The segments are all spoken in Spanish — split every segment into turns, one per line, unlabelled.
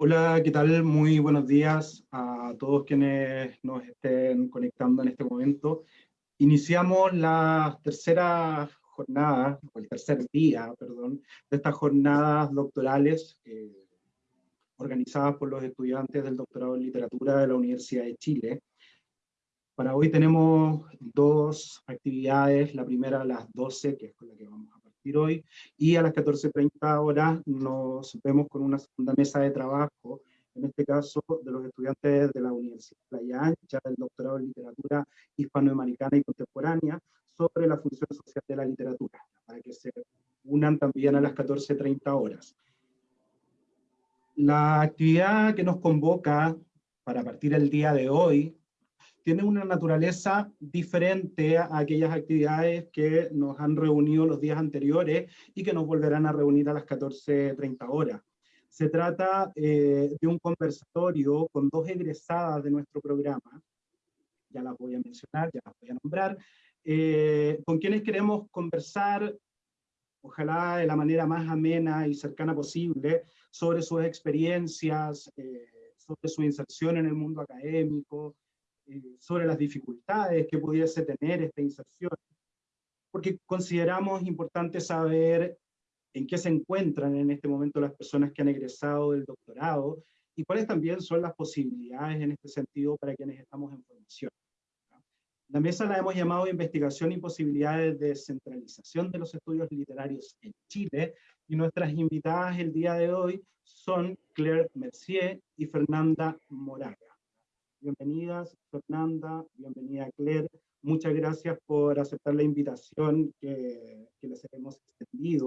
Hola, ¿qué tal? Muy buenos días a todos quienes nos estén conectando en este momento. Iniciamos la tercera jornada, o el tercer día, perdón, de estas jornadas doctorales eh, organizadas por los estudiantes del doctorado en literatura de la Universidad de Chile. Para hoy tenemos dos actividades, la primera las 12, que es con la que vamos hoy, y a las 14.30 horas nos vemos con una segunda mesa de trabajo, en este caso de los estudiantes de la Universidad de Playa Ancha, del doctorado en literatura hispanoamericana y contemporánea, sobre la función social de la literatura, para que se unan también a las 14.30 horas. La actividad que nos convoca para partir el día de hoy tiene una naturaleza diferente a aquellas actividades que nos han reunido los días anteriores y que nos volverán a reunir a las 14.30 horas. Se trata eh, de un conversatorio con dos egresadas de nuestro programa, ya las voy a mencionar, ya las voy a nombrar, eh, con quienes queremos conversar, ojalá de la manera más amena y cercana posible, sobre sus experiencias, eh, sobre su inserción en el mundo académico, eh, sobre las dificultades que pudiese tener esta inserción, porque consideramos importante saber en qué se encuentran en este momento las personas que han egresado del doctorado, y cuáles también son las posibilidades en este sentido para quienes estamos en formación. La mesa la hemos llamado Investigación y posibilidades de descentralización de los estudios literarios en Chile, y nuestras invitadas el día de hoy son Claire Mercier y Fernanda Moraga. Bienvenidas, Fernanda, bienvenida Claire. Muchas gracias por aceptar la invitación que, les hemos extendido.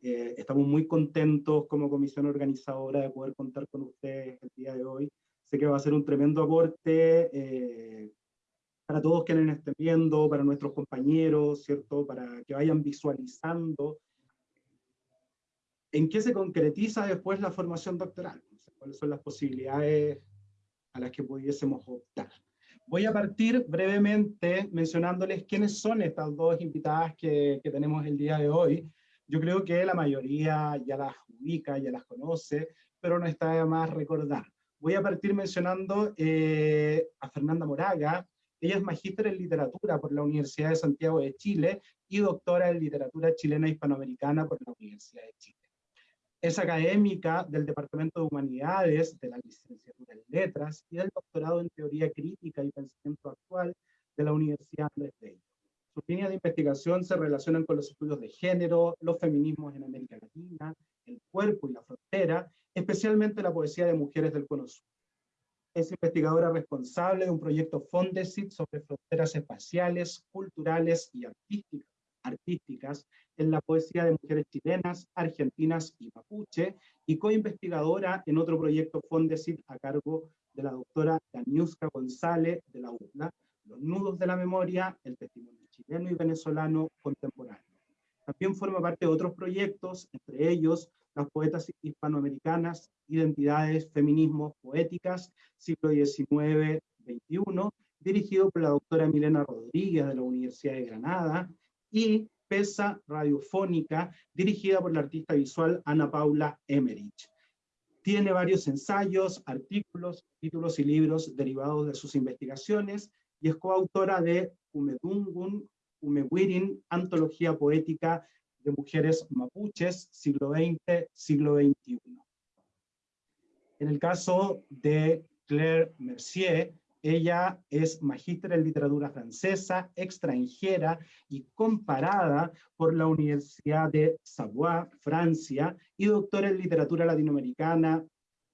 Eh, estamos muy contentos como comisión organizadora de poder contar con ustedes el día de hoy. Sé que va a ser un tremendo aporte eh, para todos quienes estén viendo, para nuestros compañeros, ¿cierto? Para que vayan visualizando en qué se concretiza después la formación doctoral, cuáles son las posibilidades a las que pudiésemos optar. Voy a partir brevemente mencionándoles quiénes son estas dos invitadas que, que, tenemos el día de hoy. Yo creo que la mayoría ya las ubica, ya las conoce, pero no está de más recordar. Voy a partir mencionando eh, a Fernanda Moraga. Ella es magíster en literatura por la Universidad de Santiago de Chile y doctora en literatura chilena hispanoamericana por la Universidad de Chile. Es académica del Departamento de Humanidades, de la licenciatura en Letras y del doctorado en Teoría Crítica y Pensamiento Actual de la Universidad Andrés Bello. Sus líneas de investigación se relacionan con los estudios de género, los feminismos en América Latina, el cuerpo y la frontera, especialmente la poesía de mujeres del Cono Sur. Es investigadora responsable de un proyecto Fondesit sobre fronteras espaciales, culturales y artísticas artísticas en la poesía de mujeres chilenas, argentinas y mapuche, y coinvestigadora en otro proyecto Fondesit a cargo de la doctora Daniuska González de la UPLA, Los nudos de la memoria, el testimonio chileno y venezolano contemporáneo. También forma parte de otros proyectos, entre ellos las poetas hispanoamericanas, identidades, feminismos, poéticas, siglo XIX-XXI, dirigido por la doctora Milena Rodríguez de la Universidad de Granada, y Pesa Radiofónica, dirigida por la artista visual Ana Paula Emerich. Tiene varios ensayos, artículos, títulos y libros derivados de sus investigaciones, y es coautora de Umedungun, Umewirin, Antología Poética de Mujeres Mapuches, siglo XX, siglo XXI. En el caso de Claire Mercier, ella es magíster en literatura francesa, extranjera y comparada por la Universidad de Savoie, Francia, y doctora en literatura latinoamericana,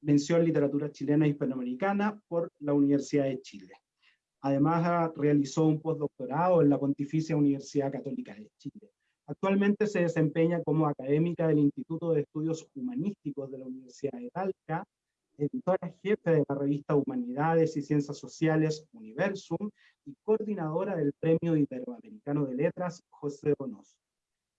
mención literatura chilena e hispanoamericana por la Universidad de Chile. Además, realizó un postdoctorado en la Pontificia Universidad Católica de Chile. Actualmente se desempeña como académica del Instituto de Estudios Humanísticos de la Universidad de Talca editora jefe de la revista Humanidades y Ciencias Sociales Universum y coordinadora del Premio Iberoamericano de Letras José Donoso.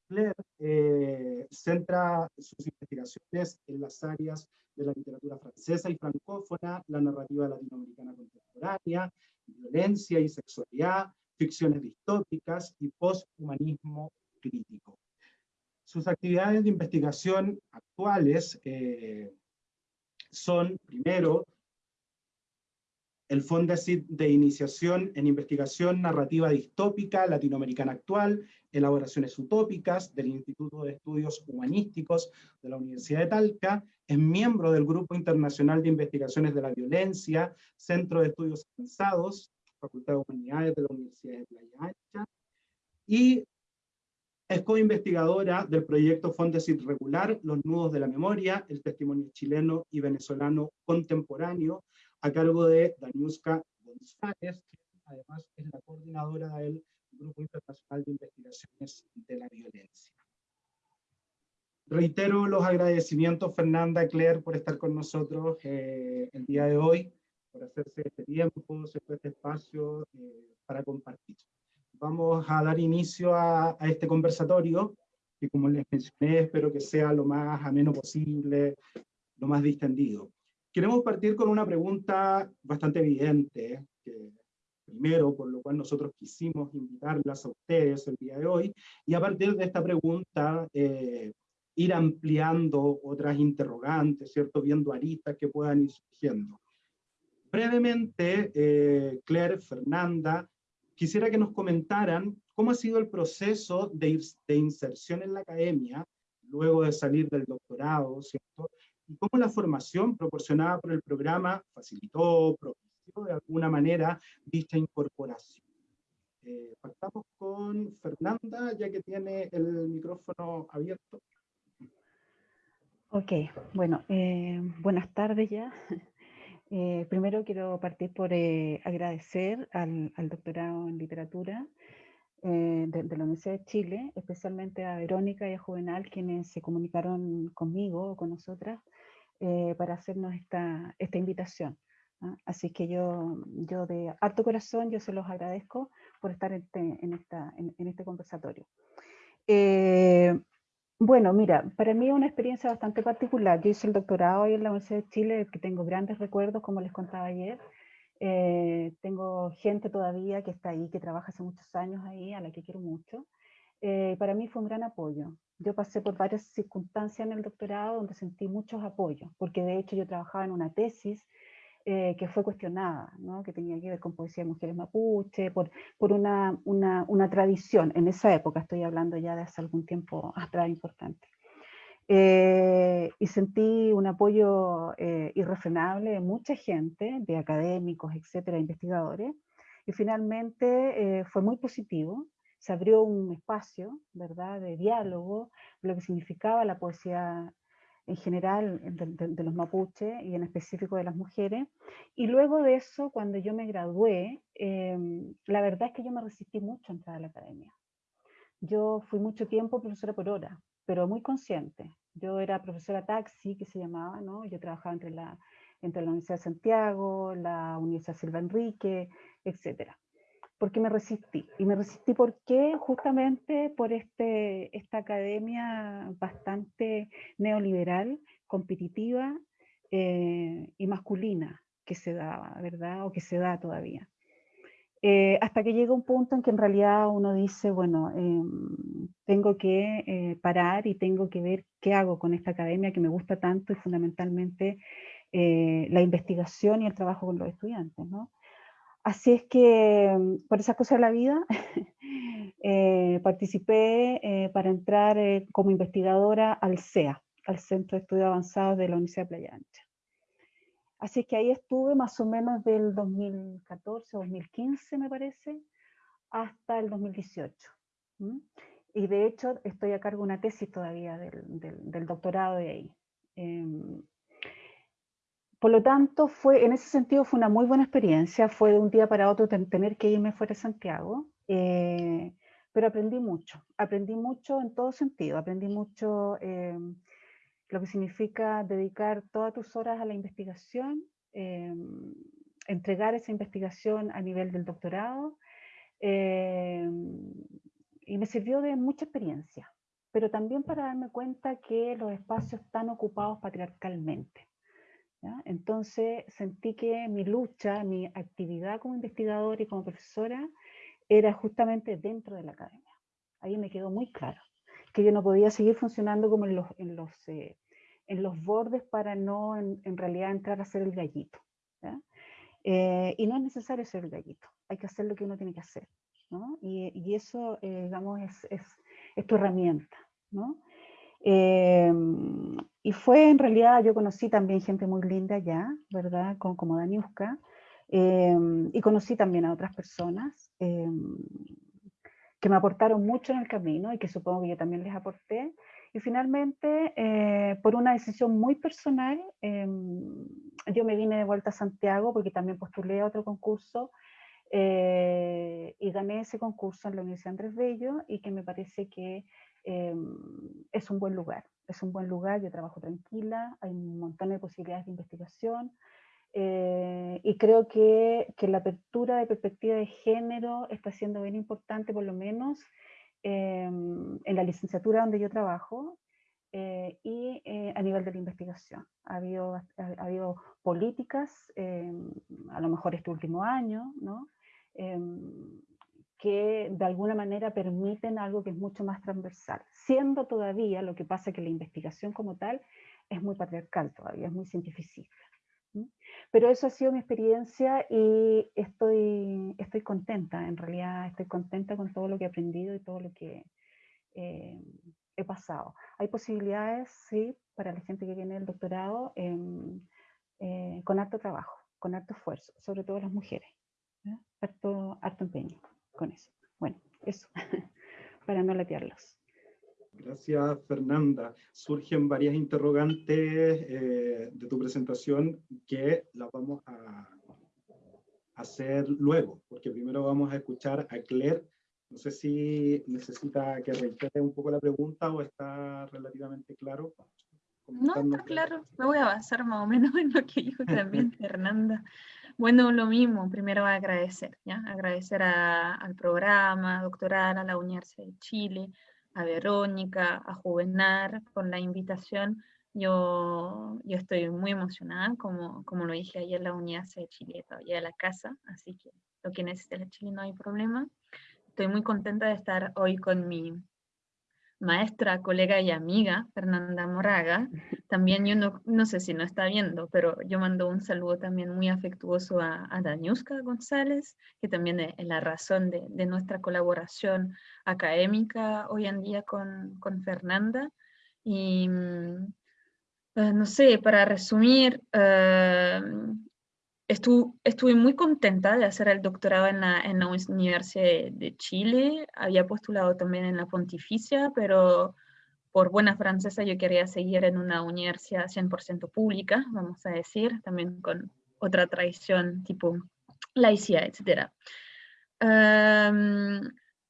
Claire eh, centra sus investigaciones en las áreas de la literatura francesa y francófona, la narrativa latinoamericana contemporánea, violencia y sexualidad, ficciones distópicas y posthumanismo crítico. Sus actividades de investigación actuales eh, son, primero, el Fondesit de Iniciación en Investigación Narrativa Distópica Latinoamericana Actual, Elaboraciones Utópicas del Instituto de Estudios Humanísticos de la Universidad de Talca, es miembro del Grupo Internacional de Investigaciones de la Violencia, Centro de Estudios Avanzados, Facultad de Humanidades de la Universidad de Playa Ancha, y es coinvestigadora del proyecto Fondesit Regular, Los Nudos de la Memoria, el testimonio chileno y venezolano contemporáneo, a cargo de Daniuska González, que además es la coordinadora del Grupo Internacional de Investigaciones de la Violencia. Reitero los agradecimientos, Fernanda, Claire, por estar con nosotros eh, el día de hoy, por hacerse este tiempo, este espacio eh, para compartir. Vamos a dar inicio a, a este conversatorio, que como les mencioné, espero que sea lo más ameno posible, lo más distendido. Queremos partir con una pregunta bastante evidente, que primero, por lo cual nosotros quisimos invitarlas a ustedes el día de hoy, y a partir de esta pregunta eh, ir ampliando otras interrogantes, ¿cierto? Viendo aristas que puedan ir surgiendo. Brevemente, eh, Claire, Fernanda, quisiera que nos comentaran cómo ha sido el proceso de, de inserción en la academia, luego de salir del doctorado, ¿cierto? y cómo la formación proporcionada por el programa facilitó, propició de alguna manera dicha incorporación. Eh, partamos con Fernanda, ya que tiene el micrófono abierto.
Ok, bueno, eh, buenas tardes ya. Eh, primero quiero partir por eh, agradecer al, al, doctorado en literatura de, de, la Universidad de Chile, especialmente a Verónica y a Juvenal, quienes se comunicaron conmigo, con nosotras, eh, para hacernos esta, esta invitación. Así que yo, yo de harto corazón, yo se los agradezco por estar en este, en esta, en, en este conversatorio. Eh, bueno, mira, para mí es una experiencia bastante particular. Yo hice el doctorado ahí en la Universidad de Chile, que tengo grandes recuerdos, como les contaba ayer. Eh, tengo gente todavía que está ahí, que trabaja hace muchos años ahí, a la que quiero mucho. Eh, para mí fue un gran apoyo. Yo pasé por varias circunstancias en el doctorado donde sentí muchos apoyos, porque de hecho yo trabajaba en una tesis eh, que fue cuestionada, ¿no? que tenía que ver con poesía de mujeres mapuche, por, por una, una, una, tradición, en esa época, estoy hablando ya de hace algún tiempo atrás importante. Eh, y sentí un apoyo eh, irrefrenable de mucha gente, de académicos, etcétera, investigadores, y finalmente eh, fue muy positivo, se abrió un espacio, ¿verdad?, de diálogo, lo que significaba la poesía en general de, los mapuches y en específico de las mujeres. Y luego de eso, cuando yo me gradué, eh, la verdad es que yo me resistí mucho a entrar a la academia. Yo fui mucho tiempo profesora por hora, pero muy consciente. Yo era profesora taxi, que se llamaba, ¿no? Yo trabajaba entre la, entre la Universidad de Santiago, la Universidad Silva Enrique, etcétera porque me resistí. Y me resistí porque justamente por este, esta academia bastante neoliberal, competitiva eh, y masculina que se daba, ¿verdad? O que se da todavía. Eh, hasta que llega un punto en que en realidad uno dice, bueno, eh, tengo que eh, parar y tengo que ver qué hago con esta academia que me gusta tanto y fundamentalmente eh, la investigación y el trabajo con los estudiantes, ¿no? Así es que mm, por esas cosas de la vida eh, participé eh, para entrar eh, como investigadora al CEA, al Centro de Estudios Avanzados de la Universidad de Playa Ancha. Así es que ahí estuve más o menos del 2014, 2015 me parece, hasta el 2018. ¿m? Y de hecho estoy a cargo de una tesis todavía del, del, del doctorado de ahí. Por lo tanto, fue, en ese sentido fue una muy buena experiencia, fue de un día para otro tener que irme fuera de Santiago, eh, pero aprendí mucho, aprendí mucho en todo sentido, aprendí mucho eh, lo que significa dedicar todas tus horas a la investigación, eh, entregar esa investigación a nivel del doctorado, eh, y me sirvió de mucha experiencia, pero también para darme cuenta que los espacios están ocupados patriarcalmente. Entonces sentí que mi lucha, mi actividad como investigadora y como profesora era justamente dentro de la academia. Ahí me quedó muy claro que yo no podía seguir funcionando como en los, en los, eh, en los bordes para no en, realidad entrar a ser el gallito. Eh, y no es necesario ser el gallito, hay que hacer lo que uno tiene que hacer. ¿no? Y, y, eso, eh, digamos, es, es, es, tu herramienta. ¿no? Em, y fue en realidad, yo conocí también gente muy linda ya, ¿verdad? Como, como Daniuska, em, y conocí también a otras personas em, que me aportaron mucho en el camino y que supongo que yo también les aporté. Y finalmente, eh, por una decisión muy personal, yo me vine de vuelta a Santiago porque también postulé a otro concurso eh, y gané ese concurso en la Universidad Andrés Bello y que me parece que Em, es un buen lugar. Es un buen lugar, yo trabajo tranquila, hay un montón de posibilidades de investigación eh, y creo que, que, la apertura de perspectiva de género está siendo bien importante, por lo menos em, en la licenciatura donde yo trabajo eh, y eh, a nivel de la investigación. Ha habido, ha, habido políticas, em, a lo mejor este último año, ¿no? Que de alguna manera permiten algo que es mucho más transversal, siendo todavía lo que pasa que la investigación como tal es muy patriarcal todavía, es muy cientificista. Pero eso ha sido mi experiencia y estoy, estoy contenta, en realidad estoy contenta con todo lo que he aprendido y todo lo que eh, he pasado. Hay posibilidades, sí, para la gente que viene del doctorado, eh, con harto trabajo, con harto esfuerzo, sobre todo las mujeres, harto, harto empeño con eso. Bueno, eso, para no latearlos.
Gracias, Fernanda. Surgen varias interrogantes eh, de tu presentación que las vamos a hacer luego, porque primero vamos a escuchar a Claire. No sé si necesita que reitere un poco la pregunta o está relativamente claro.
No, está claro. Me voy a basar más o menos en lo que dijo también Fernanda. Bueno, lo mismo, primero agradecer, ¿ya? Agradecer al programa doctoral, a la Universidad de Chile, a Verónica, a Juvenar por la invitación. Yo, yo estoy muy emocionada, como, como lo dije ayer, la Universidad de Chile todavía de la casa, así que lo que necesite la Chile no hay problema. Estoy muy contenta de estar hoy con mi maestra, colega y amiga, Fernanda Moraga. También yo no, no sé si no está viendo, pero yo mando un saludo también muy afectuoso a, a Daniuska González, que también es, la razón de, de, nuestra colaboración académica hoy en día con, con Fernanda. Y mm, eh, no sé, para resumir, eh, estuve muy contenta de hacer el doctorado en la, en la Universidad de, Chile. Había postulado también en la Pontificia, pero por buena francesa yo quería seguir en una universidad 100% pública, vamos a decir, también con otra tradición tipo laicidad, etc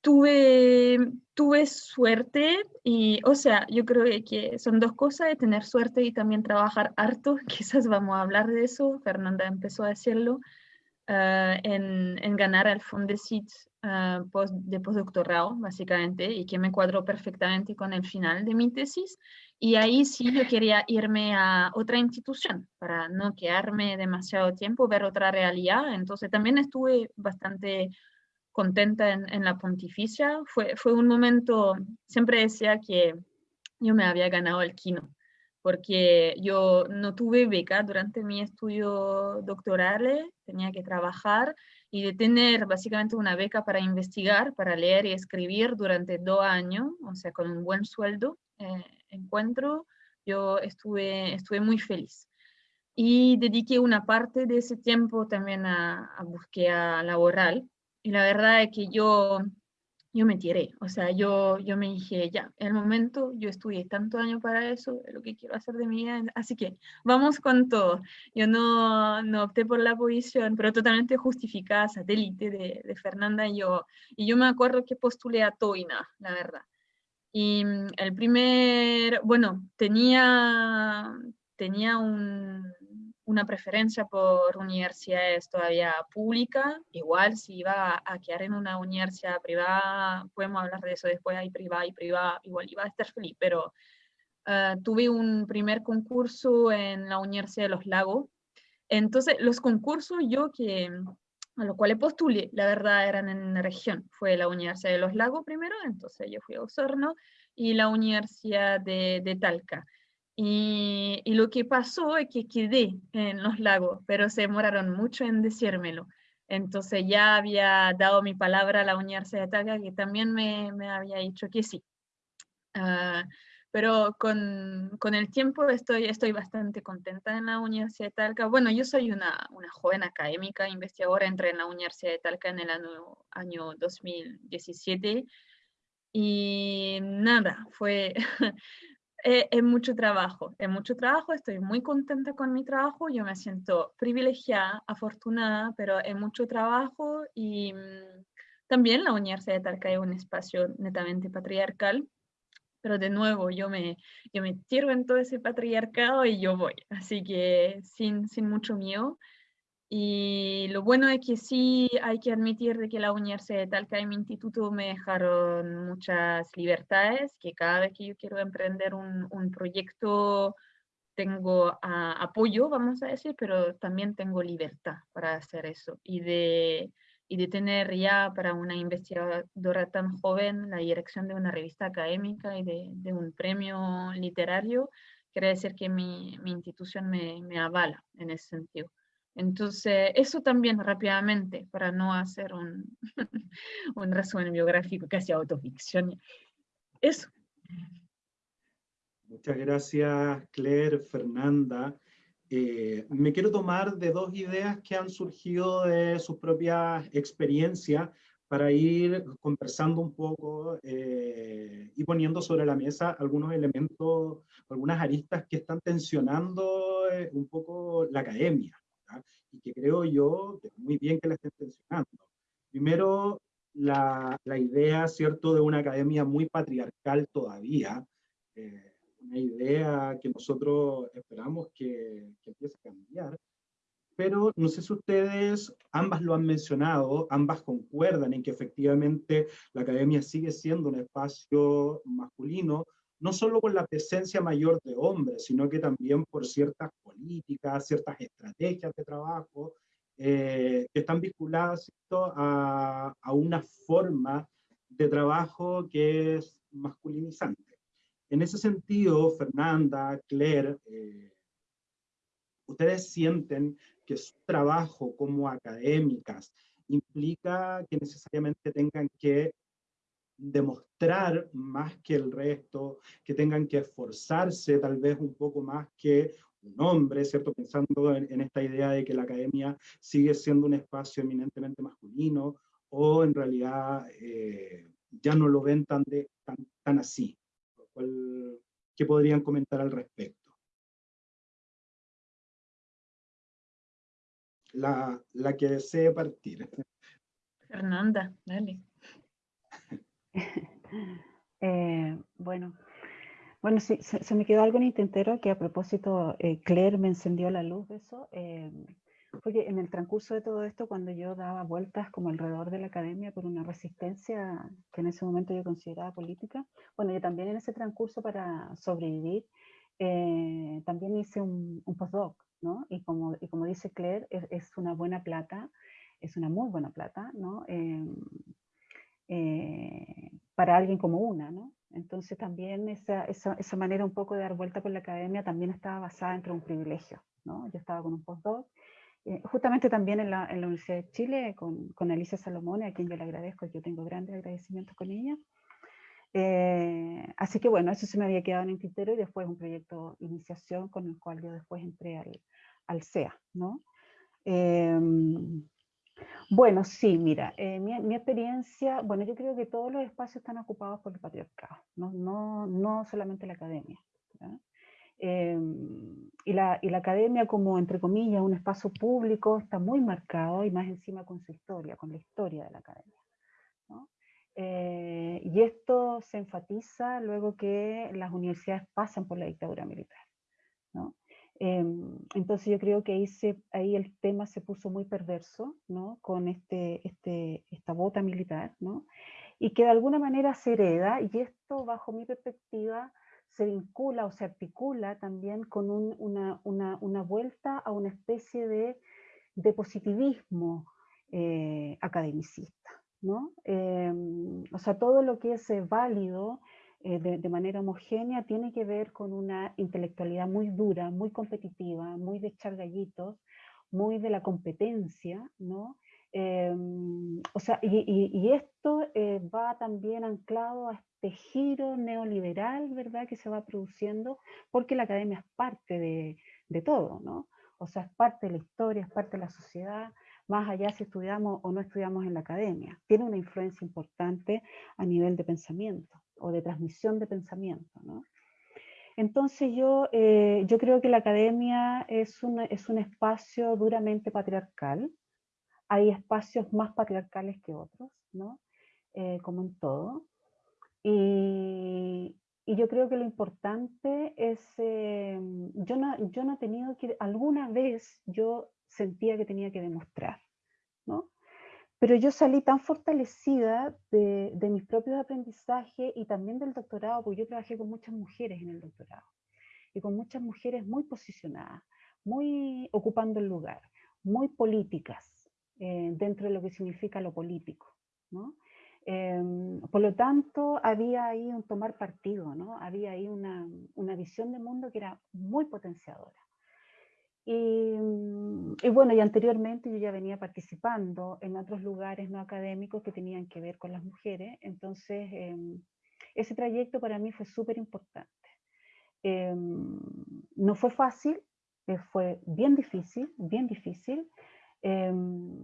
tuve, tuve suerte y, o sea, yo creo que son dos cosas, de tener suerte y también trabajar harto, quizás vamos a hablar de eso, Fernanda empezó a decirlo, ah, en, en, ganar el Fondesit uh, post, de postdoctorado, básicamente, y que me cuadró perfectamente con el final de mi tesis. Y ahí sí yo quería irme a otra institución para no quedarme demasiado tiempo, ver otra realidad. Entonces también estuve bastante contenta en, la pontificia. Fue, fue un momento, siempre decía que yo me había ganado el quino, porque yo no tuve beca durante mi estudio doctoral, tenía que trabajar y de tener básicamente una beca para investigar, para leer y escribir durante dos años, o sea, con un buen sueldo, eh, encuentro, yo estuve, estuve muy feliz. Y dediqué una parte de ese tiempo también a, a búsqueda laboral, y la verdad es que yo, yo me tiré, o sea, yo, yo me dije, ya, en el momento, yo estudié tanto año para eso, es lo que quiero hacer de mi vida, así que vamos con todo. Yo no, no opté por la posición, pero totalmente justificada, satélite de, de Fernanda y yo, y yo me acuerdo que postulé a Toina, la verdad. Y mm, el primer, bueno, tenía, tenía un, una preferencia por universidades todavía públicas, igual si iba a quedar en una universidad privada, podemos hablar de eso después, hay privada y privada, igual iba a estar feliz, pero uh, tuve un primer concurso en la Universidad de los Lagos, entonces los concursos yo que a los cuales postulé, la verdad eran en la región, fue la Universidad de los Lagos primero, entonces yo fui a Osorno, y la Universidad de, de Talca. Y, y, lo que pasó es que quedé en los lagos, pero se demoraron mucho en decírmelo. Entonces ya había dado mi palabra a la Universidad de Talca, que también me, me había dicho que sí. Uh, pero con, con, el tiempo estoy, estoy bastante contenta en la Universidad de Talca. Bueno, yo soy una, una joven académica, investigadora, entré en la Universidad de Talca en el año, año 2017 y nada, fue es, es, mucho trabajo, es mucho trabajo, estoy muy contenta con mi trabajo, yo me siento privilegiada, afortunada, pero es mucho trabajo y mmm, también la Universidad de Talca es un espacio netamente patriarcal pero de nuevo yo me, yo me tiro en todo ese patriarcado y yo voy, así que sin, sin mucho miedo. Y lo bueno es que sí hay que admitir de que la Universidad de Talca y mi instituto me dejaron muchas libertades, que cada vez que yo quiero emprender un, un proyecto tengo apoyo, vamos a decir, pero también tengo libertad para hacer eso. Y de, y de tener ya para una investigadora tan joven la dirección de una revista académica y de, de un premio literario, quiere decir que mi, mi institución me, me, avala en ese sentido. Entonces, eso también rápidamente, para no hacer un, un resumen biográfico casi autoficción. Eso.
Muchas gracias, Claire, Fernanda. Eh, me quiero tomar de dos ideas que han surgido de sus propias experiencias para ir conversando un poco eh, y poniendo sobre la mesa algunos elementos, algunas aristas que están tensionando eh, un poco la academia, y que creo yo que muy bien que la estén tensionando. Primero, la, la idea, ¿cierto?, de una academia muy patriarcal todavía, eh, una idea que nosotros esperamos que, que empiece a cambiar, pero no sé si ustedes, ambas lo han mencionado, ambas concuerdan en que efectivamente la academia sigue siendo un espacio masculino, no solo por la presencia mayor de hombres, sino que también por ciertas políticas, ciertas estrategias de trabajo eh, que están vinculadas a, a una forma de trabajo que es masculinizante. En ese sentido, Fernanda, Claire, eh, ustedes sienten que su trabajo como académicas implica que necesariamente tengan que demostrar más que el resto, que tengan que esforzarse tal vez un poco más que un hombre, ¿cierto? Pensando en, esta idea de que la academia sigue siendo un espacio eminentemente masculino, o en realidad eh, ya no lo ven tan, de, tan, tan así. ¿Qué podrían comentar al respecto? La, la que desee partir.
Fernanda, dale.
eh, bueno, bueno, se, me quedó algo en el que a propósito eh, Claire me encendió la luz de eso. Eh, porque en el transcurso de todo esto, cuando yo daba vueltas como alrededor de la academia por una resistencia que en ese momento yo consideraba política, bueno, yo también en ese transcurso para sobrevivir, eh, también hice un, un, postdoc, ¿no? Y como, y como dice Claire, es, una buena plata, es una muy buena plata, ¿no? Eh, para alguien como una, ¿no? Entonces también esa, esa, esa, manera un poco de dar vuelta por la academia también estaba basada entre un privilegio, ¿no? Yo estaba con un postdoc eh, justamente también en la, en la, Universidad de Chile con, con, Alicia Salomone, a quien yo le agradezco, yo tengo grandes agradecimientos con ella. Eh, así que bueno, eso se me había quedado en el tintero y después un proyecto de iniciación con el cual yo después entré al, al CEA, ¿no? Eh, bueno, sí, mira, eh, mi, experiencia, bueno, yo creo que todos los espacios están ocupados por el patriarcado, no, no, no solamente la academia. Eh, y, la, y, la, academia como, entre comillas, un espacio público está muy marcado y más encima con su historia, con la historia de la academia. Eh, y esto se enfatiza luego que las universidades pasan por la dictadura militar. ¿no? Eh, entonces yo creo que ahí, se, ahí el tema se puso muy perverso, ¿no? Con este, este, esta bota militar, ¿no? Y que de alguna manera se hereda, y esto bajo mi perspectiva se vincula o se articula también con un, una, una, una, vuelta a una especie de, de positivismo eh, academicista. ¿no? Eh, o sea, todo lo que es válido eh, de, manera homogénea tiene que ver con una intelectualidad muy dura, muy competitiva, muy de echar gallitos, muy de la competencia, ¿no? Em, o sea, y, esto eh, va también anclado a este giro neoliberal, ¿verdad?, que se va produciendo, porque la academia es parte de, de todo, ¿no? O sea, es parte de la historia, es parte de la sociedad, más allá si estudiamos o no estudiamos en la academia. Tiene una influencia importante a nivel de pensamiento o de transmisión de pensamiento. ¿no? Entonces yo, eh, yo creo que la academia es, es un espacio duramente patriarcal. Hay espacios más patriarcales que otros, ¿no? Eh, como en todo. Y, y, yo creo que lo importante es, eh, yo, no, yo no he tenido que, alguna vez yo sentía que tenía que demostrar. Pero yo salí tan fortalecida de, mis propios aprendizajes y también del doctorado, porque yo trabajé con muchas mujeres en el doctorado, y con muchas mujeres muy posicionadas, muy ocupando el lugar, muy políticas, eh, dentro de lo que significa lo político. Em, por lo tanto, había ahí un tomar partido, ¿no? Había ahí una, una visión de mundo que era muy potenciadora. Mm, y, bueno, y anteriormente yo ya venía participando en otros lugares no académicos que tenían que ver con las mujeres, entonces em, ese trayecto para mí fue súper importante. Em, no fue fácil, eh, fue bien difícil, bien difícil, em,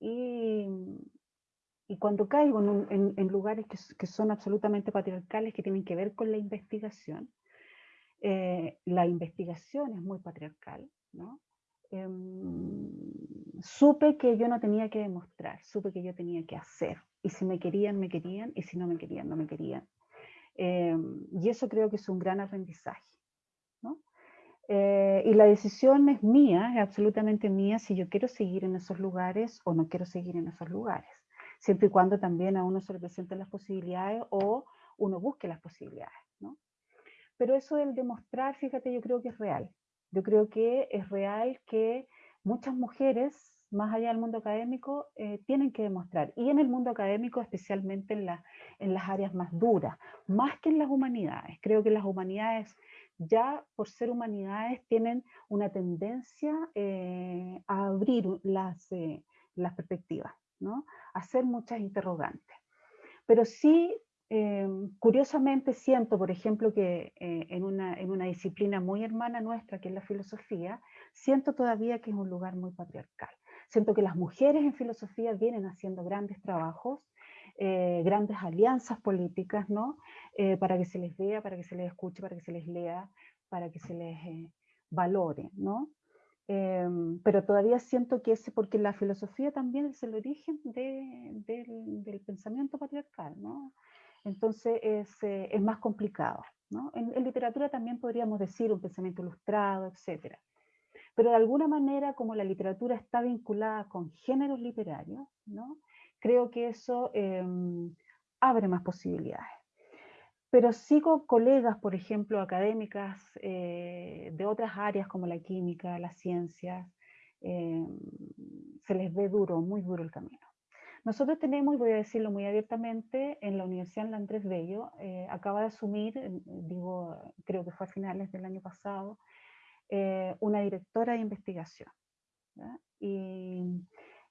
y, y, cuando caigo en, en, lugares que, que son absolutamente patriarcales, que tienen que ver con la investigación, eh, la investigación es muy patriarcal, ¿no? Em, supe que yo no tenía que demostrar, supe que yo tenía que hacer. Y si me querían, me querían, y si no me querían, no me querían. Em, y eso creo que es un gran aprendizaje. ¿no? Eh, y la decisión es mía, es absolutamente mía, si yo quiero seguir en esos lugares o no quiero seguir en esos lugares. Siempre y cuando también a uno se le presenten las posibilidades o uno busque las posibilidades. Pero eso del demostrar, fíjate, yo creo que es real. Yo creo que es real que muchas mujeres, más allá del mundo académico, eh, tienen que demostrar. Y en el mundo académico, especialmente en, la, en las áreas más duras, más que en las humanidades. Creo que las humanidades, ya por ser humanidades, tienen una tendencia eh, a abrir las, eh, las perspectivas, ¿no? a hacer muchas interrogantes. Pero sí Em, curiosamente siento, por ejemplo, que eh, en, una, en, una, disciplina muy hermana nuestra, que es la filosofía, siento todavía que es un lugar muy patriarcal. Siento que las mujeres en filosofía vienen haciendo grandes trabajos, eh, grandes alianzas políticas, ¿no? Eh, para que se les vea, para que se les escuche, para que se les lea, para que se les valore, ¿no? Em, pero todavía siento que ese, porque la filosofía también es el origen de, del, del pensamiento patriarcal, ¿no? Entonces eh, es, más complicado. En, literatura también podríamos decir un pensamiento ilustrado, etc. Pero de alguna manera, como la literatura está vinculada con géneros literarios, ¿no? creo que eso em, abre más posibilidades. Pero sigo colegas, por ejemplo, académicas eh, de otras áreas como la química, las ciencias, em, se les ve duro, muy duro el camino. Nosotros tenemos, y voy a decirlo muy abiertamente, en la Universidad Andrés Bello, eh, acaba de asumir, digo, creo que fue a finales del año pasado, eh, una directora de investigación. Y,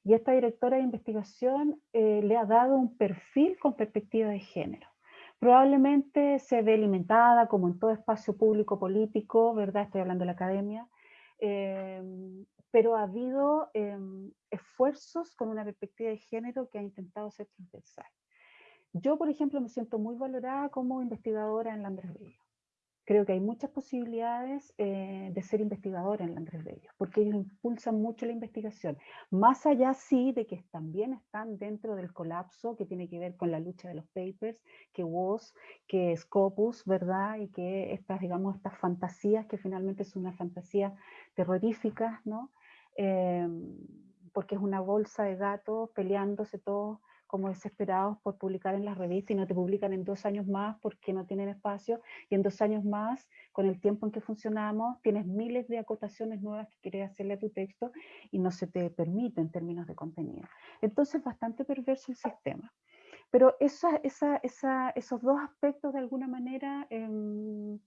esta directora de investigación eh, le ha dado un perfil con perspectiva de género. Probablemente se ve limitada, como en todo espacio público político, ¿verdad? Estoy hablando de la academia, pero ha habido em, esfuerzos con una perspectiva de género que ha intentado ser transversal. Yo, por ejemplo, me siento muy valorada como investigadora en la Andrés Bello creo que hay muchas posibilidades eh, de ser investigadora en la Andrés Bello, porque ellos impulsan mucho la investigación, más allá sí de que también están dentro del colapso que tiene que ver con la lucha de los papers, que WOS, que Scopus, ¿verdad? Y que estas, digamos, estas fantasías, que finalmente es una fantasía terrorífica, ¿no? Eh, porque es una bolsa de gatos peleándose todos como desesperados por publicar en las revistas y no te publican en dos años más porque no tienen espacio y en dos años más, con el tiempo en que funcionamos, tienes miles de acotaciones nuevas que quieres hacerle a tu texto y no se te permite en términos de contenido. Entonces, bastante perverso el sistema. pero esa, esa, esa, esos dos aspectos de alguna manera em,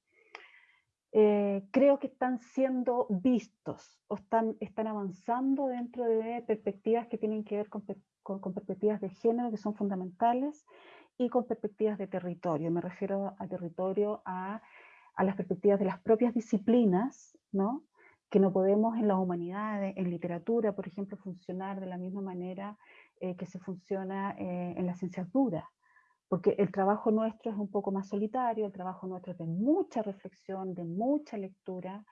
eh, creo que están siendo vistos o están, están avanzando dentro de perspectivas que tienen que ver con, con, perspectivas de género que son fundamentales y con perspectivas de territorio. Me refiero a territorio a, las perspectivas de las propias disciplinas, ¿no? que no podemos en las humanidades, en literatura, por ejemplo, funcionar de la misma manera eh, que se funciona eh, en las ciencias duras porque el trabajo nuestro es un poco más solitario, el trabajo nuestro es de mucha reflexión, de mucha lectura,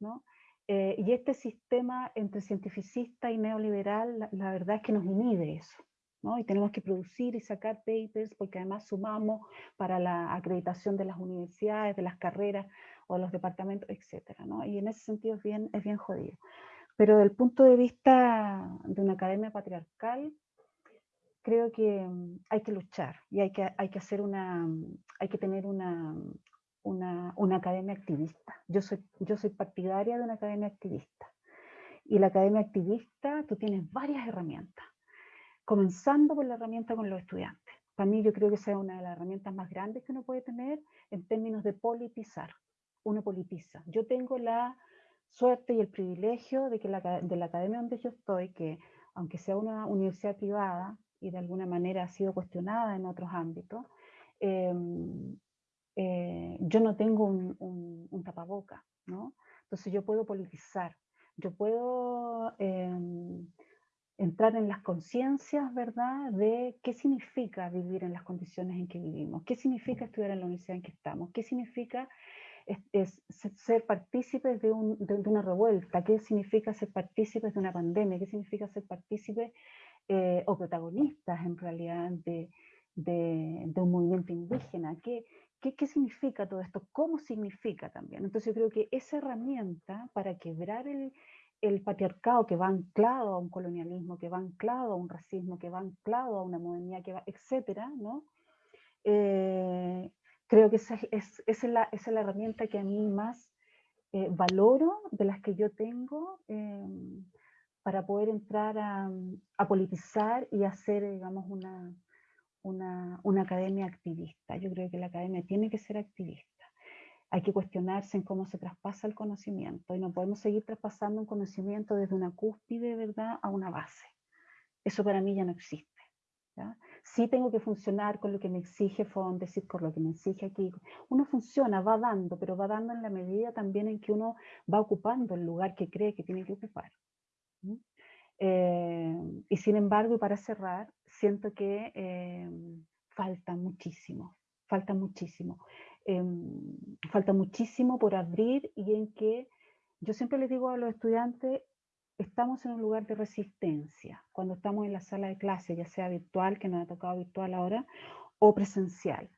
¿no? Eh, y este sistema entre cientificista y neoliberal, la, verdad es que nos inhibe eso, ¿no? Y tenemos que producir y sacar papers, porque además sumamos para la acreditación de las universidades, de las carreras o de los departamentos, etcétera, ¿no? Y en ese sentido es bien, es bien jodido. Pero desde el punto de vista de una academia patriarcal, creo que mm, hay que luchar y hay que, hay que hacer una, hay que tener una, una, academia activista. Yo soy, yo soy partidaria de una academia activista. Y la academia activista, tú tienes varias herramientas, comenzando por la herramienta con los estudiantes. Para mí yo creo que esa es una de las herramientas más grandes que uno puede tener en términos de politizar. Uno politiza. Yo tengo la suerte y el privilegio de que la, de academia donde yo estoy, que aunque sea una universidad privada, y de alguna manera ha sido cuestionada en otros ámbitos, em, eh, yo no tengo un, un, tapaboca, ¿no? Entonces yo puedo politizar, yo puedo em, entrar en las conciencias, ¿verdad?, de qué significa vivir en las condiciones en que vivimos, qué significa estudiar en la universidad en que estamos, qué significa es, ser partícipes de, un, de, una revuelta, qué significa ser partícipes de una pandemia, qué significa ser partícipes eh, o protagonistas en realidad de, de, un movimiento indígena. ¿Qué, ¿Qué, ¿Qué, significa todo esto? ¿Cómo significa también? Entonces yo creo que esa herramienta para quebrar el, patriarcado que va anclado a un colonialismo, que va anclado a un racismo, que va anclado a una modernidad, que etcétera, ¿no? Eh, creo que esa es, esa, es la, herramienta que a mí más eh, valoro de las que yo tengo para poder entrar a, politizar y hacer, digamos, una, una, una, academia activista. Yo creo que la academia tiene que ser activista. Hay que cuestionarse en cómo se traspasa el conocimiento y no podemos seguir traspasando un conocimiento desde una cúspide, ¿verdad?, a una base. Eso para mí ya no existe. Sí tengo que funcionar con lo que me exige decir con lo que me exige aquí. Uno funciona, va dando, pero va dando en la medida también en que uno va ocupando el lugar que cree que tiene que ocupar. Eh, y sin embargo, y para cerrar, siento que eh, falta muchísimo, falta muchísimo. Em, falta muchísimo por abrir y en que yo siempre les digo a los estudiantes, estamos en un lugar de resistencia, cuando estamos en la sala de clase, ya sea virtual, que nos ha tocado virtual ahora, o presencial.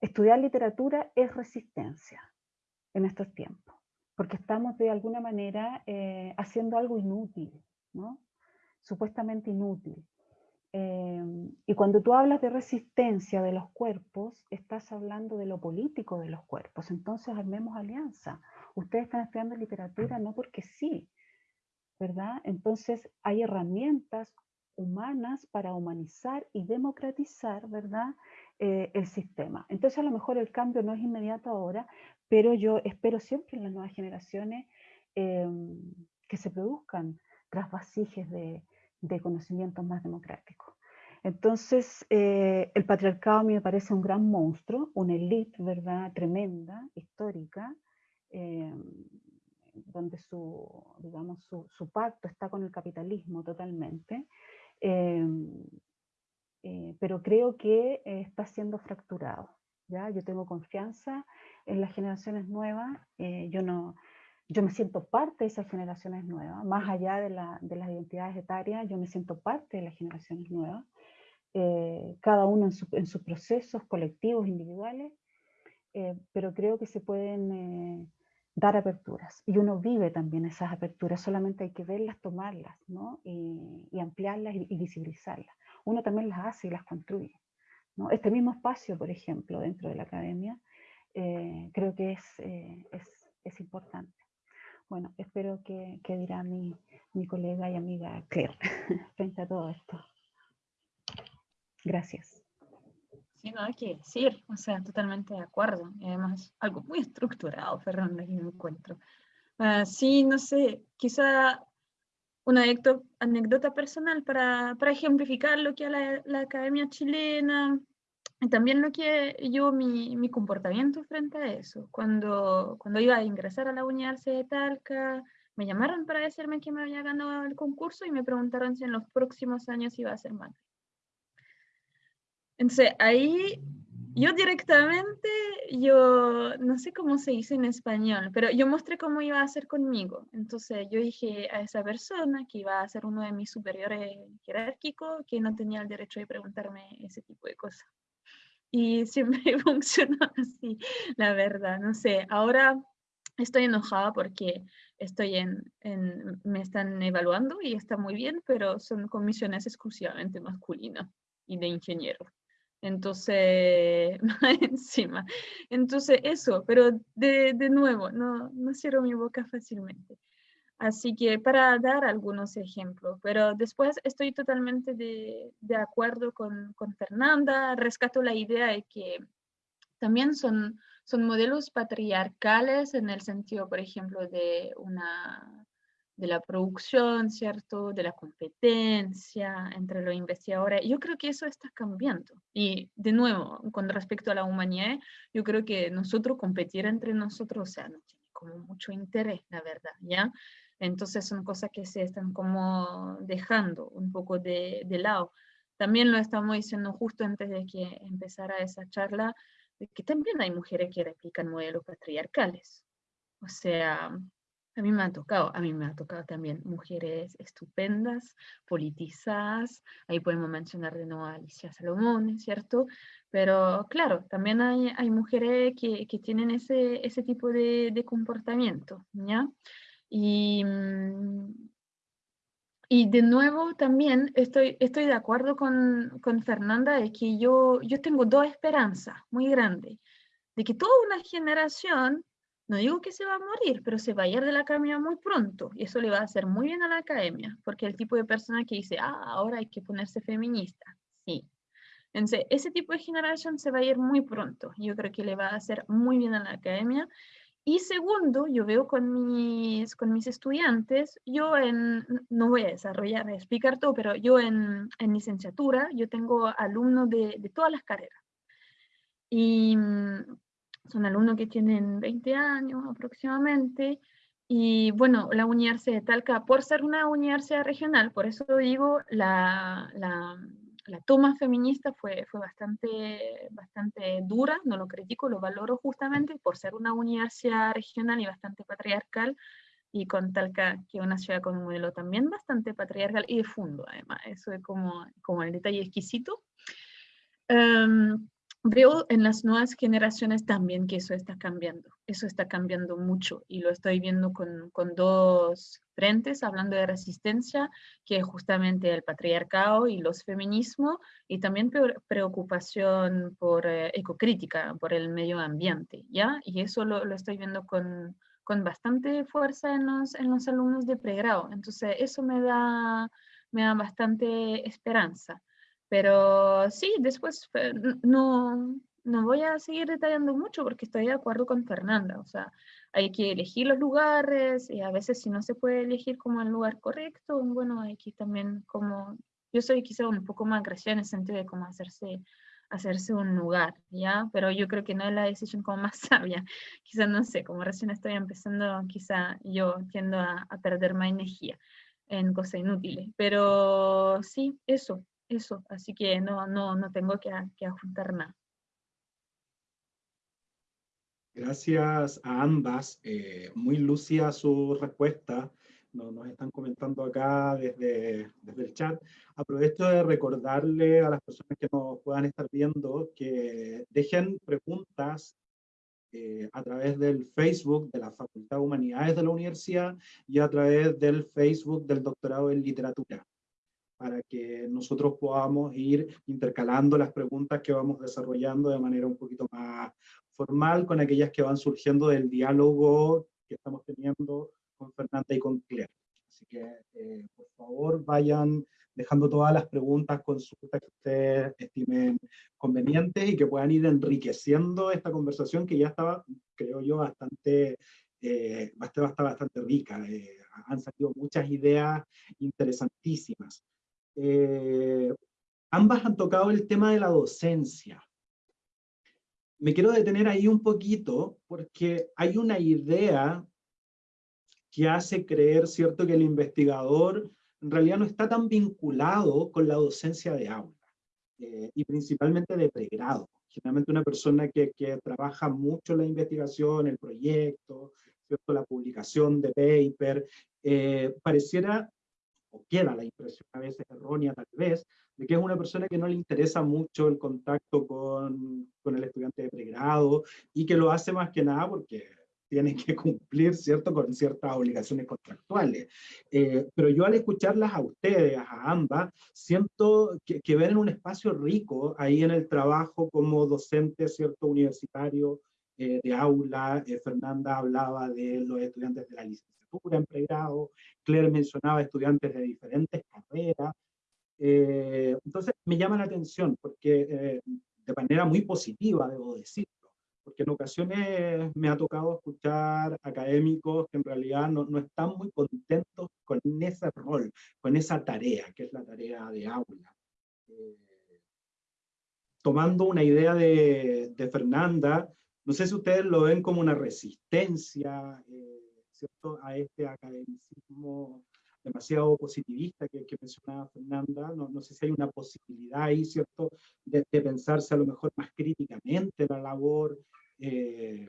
Estudiar literatura es resistencia en estos tiempos porque estamos de alguna manera eh, haciendo algo inútil, ¿no? supuestamente inútil. Em, y cuando tú hablas de resistencia de los cuerpos, estás hablando de lo político de los cuerpos. Entonces armemos alianza. Ustedes están estudiando literatura no porque sí, ¿verdad? Entonces hay herramientas humanas para humanizar y democratizar, ¿verdad? Eh, el sistema. Entonces a lo mejor el cambio no es inmediato ahora, pero yo espero siempre en las nuevas generaciones em, que se produzcan trasvasijes de, de conocimientos más democráticos. Entonces, eh, el patriarcado a mí me parece un gran monstruo, una élite, ¿verdad?, tremenda, histórica, em, donde su, digamos, su, pacto está con el capitalismo totalmente, eh, pero creo que eh, está siendo fracturado. ¿ya? Yo tengo confianza en las generaciones nuevas, eh, yo, no, yo me siento parte de esas generaciones nuevas, más allá de, la, de las identidades etarias, yo me siento parte de las generaciones nuevas, eh, cada uno en, su, en, sus procesos colectivos, individuales, eh, pero creo que se pueden dar aperturas, y uno vive también esas aperturas, solamente hay que verlas, tomarlas, ¿no? y, ampliarlas y, y visibilizarlas. Uno también las hace y las construye. ¿no? Este mismo espacio, por ejemplo, dentro de la academia, eh, creo que es, eh, es, es, importante. Bueno, espero que, que dirá mi, mi, colega y amiga Claire frente a todo esto. Gracias.
Sí, nada que decir, o sea, totalmente de acuerdo. Y además, algo muy estructurado, Fernanda, que me encuentro. Uh, sí, no sé, quizá una anécdota personal para, para ejemplificar lo que es la, la, academia chilena y también lo que yo, mi, mi, comportamiento frente a eso. Cuando, cuando iba a ingresar a la Universidad de Talca, me llamaron para decirme que me había ganado el concurso y me preguntaron si en los próximos años iba a ser madre. Entonces ahí yo directamente, yo no sé cómo se dice en español, pero yo mostré cómo iba a ser conmigo. Entonces yo dije a esa persona que iba a ser uno de mis superiores jerárquicos que no tenía el derecho de preguntarme ese tipo de cosas. Y siempre funcionó así, la verdad. No sé, ahora estoy enojada porque estoy en, en, me están evaluando y está muy bien, pero son comisiones exclusivamente masculinas y de ingeniero. Entonces, encima. Entonces, eso, pero de, de, nuevo, no, no cierro mi boca fácilmente. Así que para dar algunos ejemplos, pero después estoy totalmente de, de acuerdo con, con, Fernanda, rescato la idea de que también son, son modelos patriarcales en el sentido, por ejemplo, de una de la producción, ¿cierto? De la competencia entre los investigadores. Yo creo que eso está cambiando. Y de nuevo, con respecto a la humanidad, yo creo que nosotros competir entre nosotros, o sea, no tiene como mucho interés, la verdad, ¿ya? Entonces son cosas que se están como dejando un poco de, de lado. También lo estamos diciendo justo antes de que empezara esa charla, de que también hay mujeres que replican modelos patriarcales. O sea, a mí me ha tocado, a mí me ha tocado también mujeres estupendas, politizadas, ahí podemos mencionar de nuevo a Alicia Salomón, ¿cierto? Pero claro, también hay, hay mujeres que, que, tienen ese, ese tipo de, de comportamiento, ¿ya? Y, mm, y de nuevo también estoy, estoy de acuerdo con, con Fernanda de que yo, yo tengo dos esperanzas muy grandes, de que toda una generación no digo que se va a morir, pero se va a ir de la academia muy pronto y eso le va a hacer muy bien a la academia, porque el tipo de persona que dice, ah, ahora hay que ponerse feminista, sí. Entonces, ese tipo de generación se va a ir muy pronto. Yo creo que le va a hacer muy bien a la academia. Y segundo, yo veo con mis, con mis estudiantes, yo en, no voy a desarrollar, a explicar todo, pero yo en, en licenciatura, yo tengo alumnos de, de todas las carreras. Y son alumnos que tienen 20 años aproximadamente, y bueno, la Universidad de Talca, por ser una universidad regional, por eso digo, la, la, la toma feminista fue, fue bastante, bastante dura, no lo critico, lo valoro justamente por ser una universidad regional y bastante patriarcal, y con Talca, que una ciudad con un modelo también bastante patriarcal y de fondo, además, eso es como, como el detalle exquisito. Um, Veo en las nuevas generaciones también que eso está cambiando, eso está cambiando mucho y lo estoy viendo con, con dos frentes, hablando de resistencia, que es justamente el patriarcado y los feminismos, y también preocupación por eh, ecocrítica, por el medio ambiente, ¿ya? Y eso lo, lo estoy viendo con, con bastante fuerza en los, en los alumnos de pregrado, entonces eso me da, me da bastante esperanza. Pero sí, después no, no voy a seguir detallando mucho porque estoy de acuerdo con Fernanda. O sea, hay que elegir los lugares y a veces si no se puede elegir como el lugar correcto, bueno, hay que también como, yo soy quizá un poco más agresiva en el sentido de cómo hacerse, hacerse un lugar, ¿ya? Pero yo creo que no es la decisión como más sabia. Quizá no sé, como recién estoy empezando, quizá yo tiendo a, a perder más energía en cosas inútiles. Pero sí, eso, eso, así que no, no, no tengo que, que adjuntar nada.
Gracias a ambas, eh, muy lúcida su respuesta, nos, nos, están comentando acá desde, desde el chat. Aprovecho de recordarle a las personas que nos puedan estar viendo que dejen preguntas eh, a través del Facebook de la Facultad de Humanidades de la Universidad y a través del Facebook del Doctorado en Literatura para que nosotros podamos ir intercalando las preguntas que vamos desarrollando de manera un poquito más formal con aquellas que van surgiendo del diálogo que estamos teniendo con Fernanda y con Claire. Así que, eh, por favor, vayan dejando todas las preguntas, consultas que ustedes estimen convenientes y que puedan ir enriqueciendo esta conversación que ya estaba, creo yo, bastante, eh, bastante, bastante rica. Eh, han salido muchas ideas interesantísimas. Eh, ambas han tocado el tema de la docencia. Me quiero detener ahí un poquito porque hay una idea que hace creer, ¿cierto?, que el investigador en realidad no está tan vinculado con la docencia de aula, eh, y principalmente de pregrado. Generalmente una persona que, trabaja mucho la investigación, el proyecto, ¿cierto? la publicación de paper, eh, pareciera, o queda la impresión a veces errónea tal vez, de que es una persona que no le interesa mucho el contacto con, con el estudiante de pregrado y que lo hace más que nada porque tienen que cumplir, ¿cierto?, con ciertas obligaciones contractuales. Eh, pero yo al escucharlas a ustedes, a ambas, siento que, que, ven un espacio rico ahí en el trabajo como docente, ¿cierto?, universitario eh, de aula. Eh, Fernanda hablaba de los estudiantes de la licenciatura en pregrado, Claire mencionaba estudiantes de diferentes carreras. entonces, me llama la atención porque de manera muy positiva, debo decir, porque en ocasiones me ha tocado escuchar académicos que en realidad no, no, están muy contentos con ese rol, con esa tarea, que es la tarea de aula. Eh, tomando una idea de, de, Fernanda, no sé si ustedes lo ven como una resistencia eh, ¿cierto? a este academicismo demasiado positivista que, que mencionaba Fernanda, no, no, sé si hay una posibilidad ahí, ¿cierto?, de, pensarse a lo mejor más críticamente la labor eh,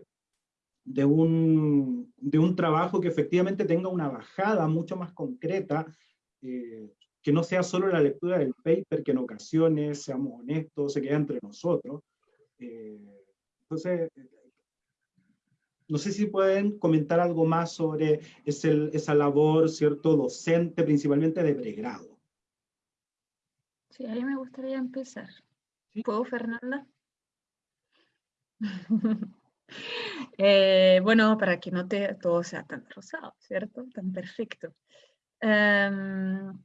de, un, de un trabajo que efectivamente tenga una bajada mucho más concreta, eh, que no sea solo la lectura del paper, que en ocasiones, seamos honestos, se queda entre nosotros. Entonces, no sé si pueden comentar algo más sobre ese, esa labor, ¿cierto?, docente, principalmente de pregrado.
Sí, a mí me gustaría empezar. ¿Puedo, Fernanda? Eh, bueno, para que no te, todo sea tan rosado, ¿cierto? Tan perfecto. Em,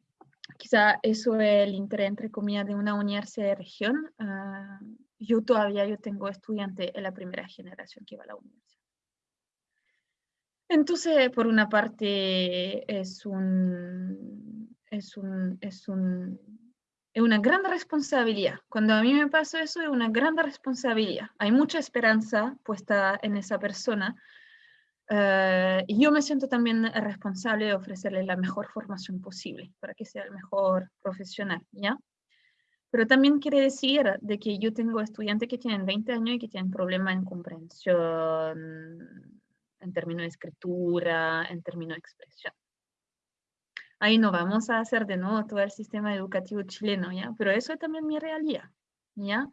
quizá eso es el interés, entre comillas, de una universidad de región. Ah, yo todavía yo tengo estudiantes en la primera generación que va a la universidad. Entonces, por una parte, es un, es un, es un es una gran responsabilidad. Cuando a mí me pasó eso, es una gran responsabilidad. Hay mucha esperanza puesta en esa persona. Uh, y yo me siento también responsable de ofrecerle la mejor formación posible para que sea el mejor profesional, ¿ya? Pero también quiere decir de que yo tengo estudiantes que tienen 20 años y que tienen problemas en comprensión, en términos de escritura, en términos de expresión ahí no vamos a hacer de nuevo todo el sistema educativo chileno, ¿ya? Pero eso es también mi realidad, ¿ya?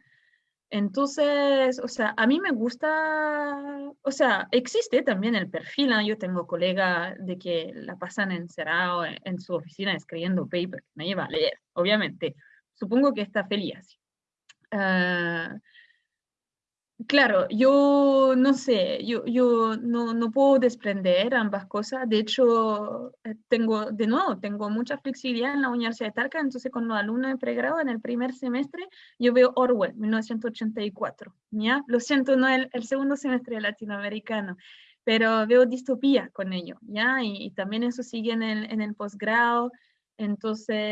Entonces, o sea, a mí me gusta, o sea, existe también el perfil, yo tengo colegas de que la pasan encerrado en, en su oficina escribiendo paper, me lleva a leer, obviamente, supongo que está feliz. Uh, Claro, yo no sé, yo, yo no, no, puedo desprender ambas cosas. De hecho, eh, tengo, de nuevo, tengo mucha flexibilidad en la Universidad de Talca, entonces con los alumnos de pregrado en el primer semestre, yo veo Orwell, 1984, ¿ya? Lo siento, no el, el segundo semestre latinoamericano, pero veo distopía con ello, ¿ya? Y, y también eso sigue en el, en el posgrado, entonces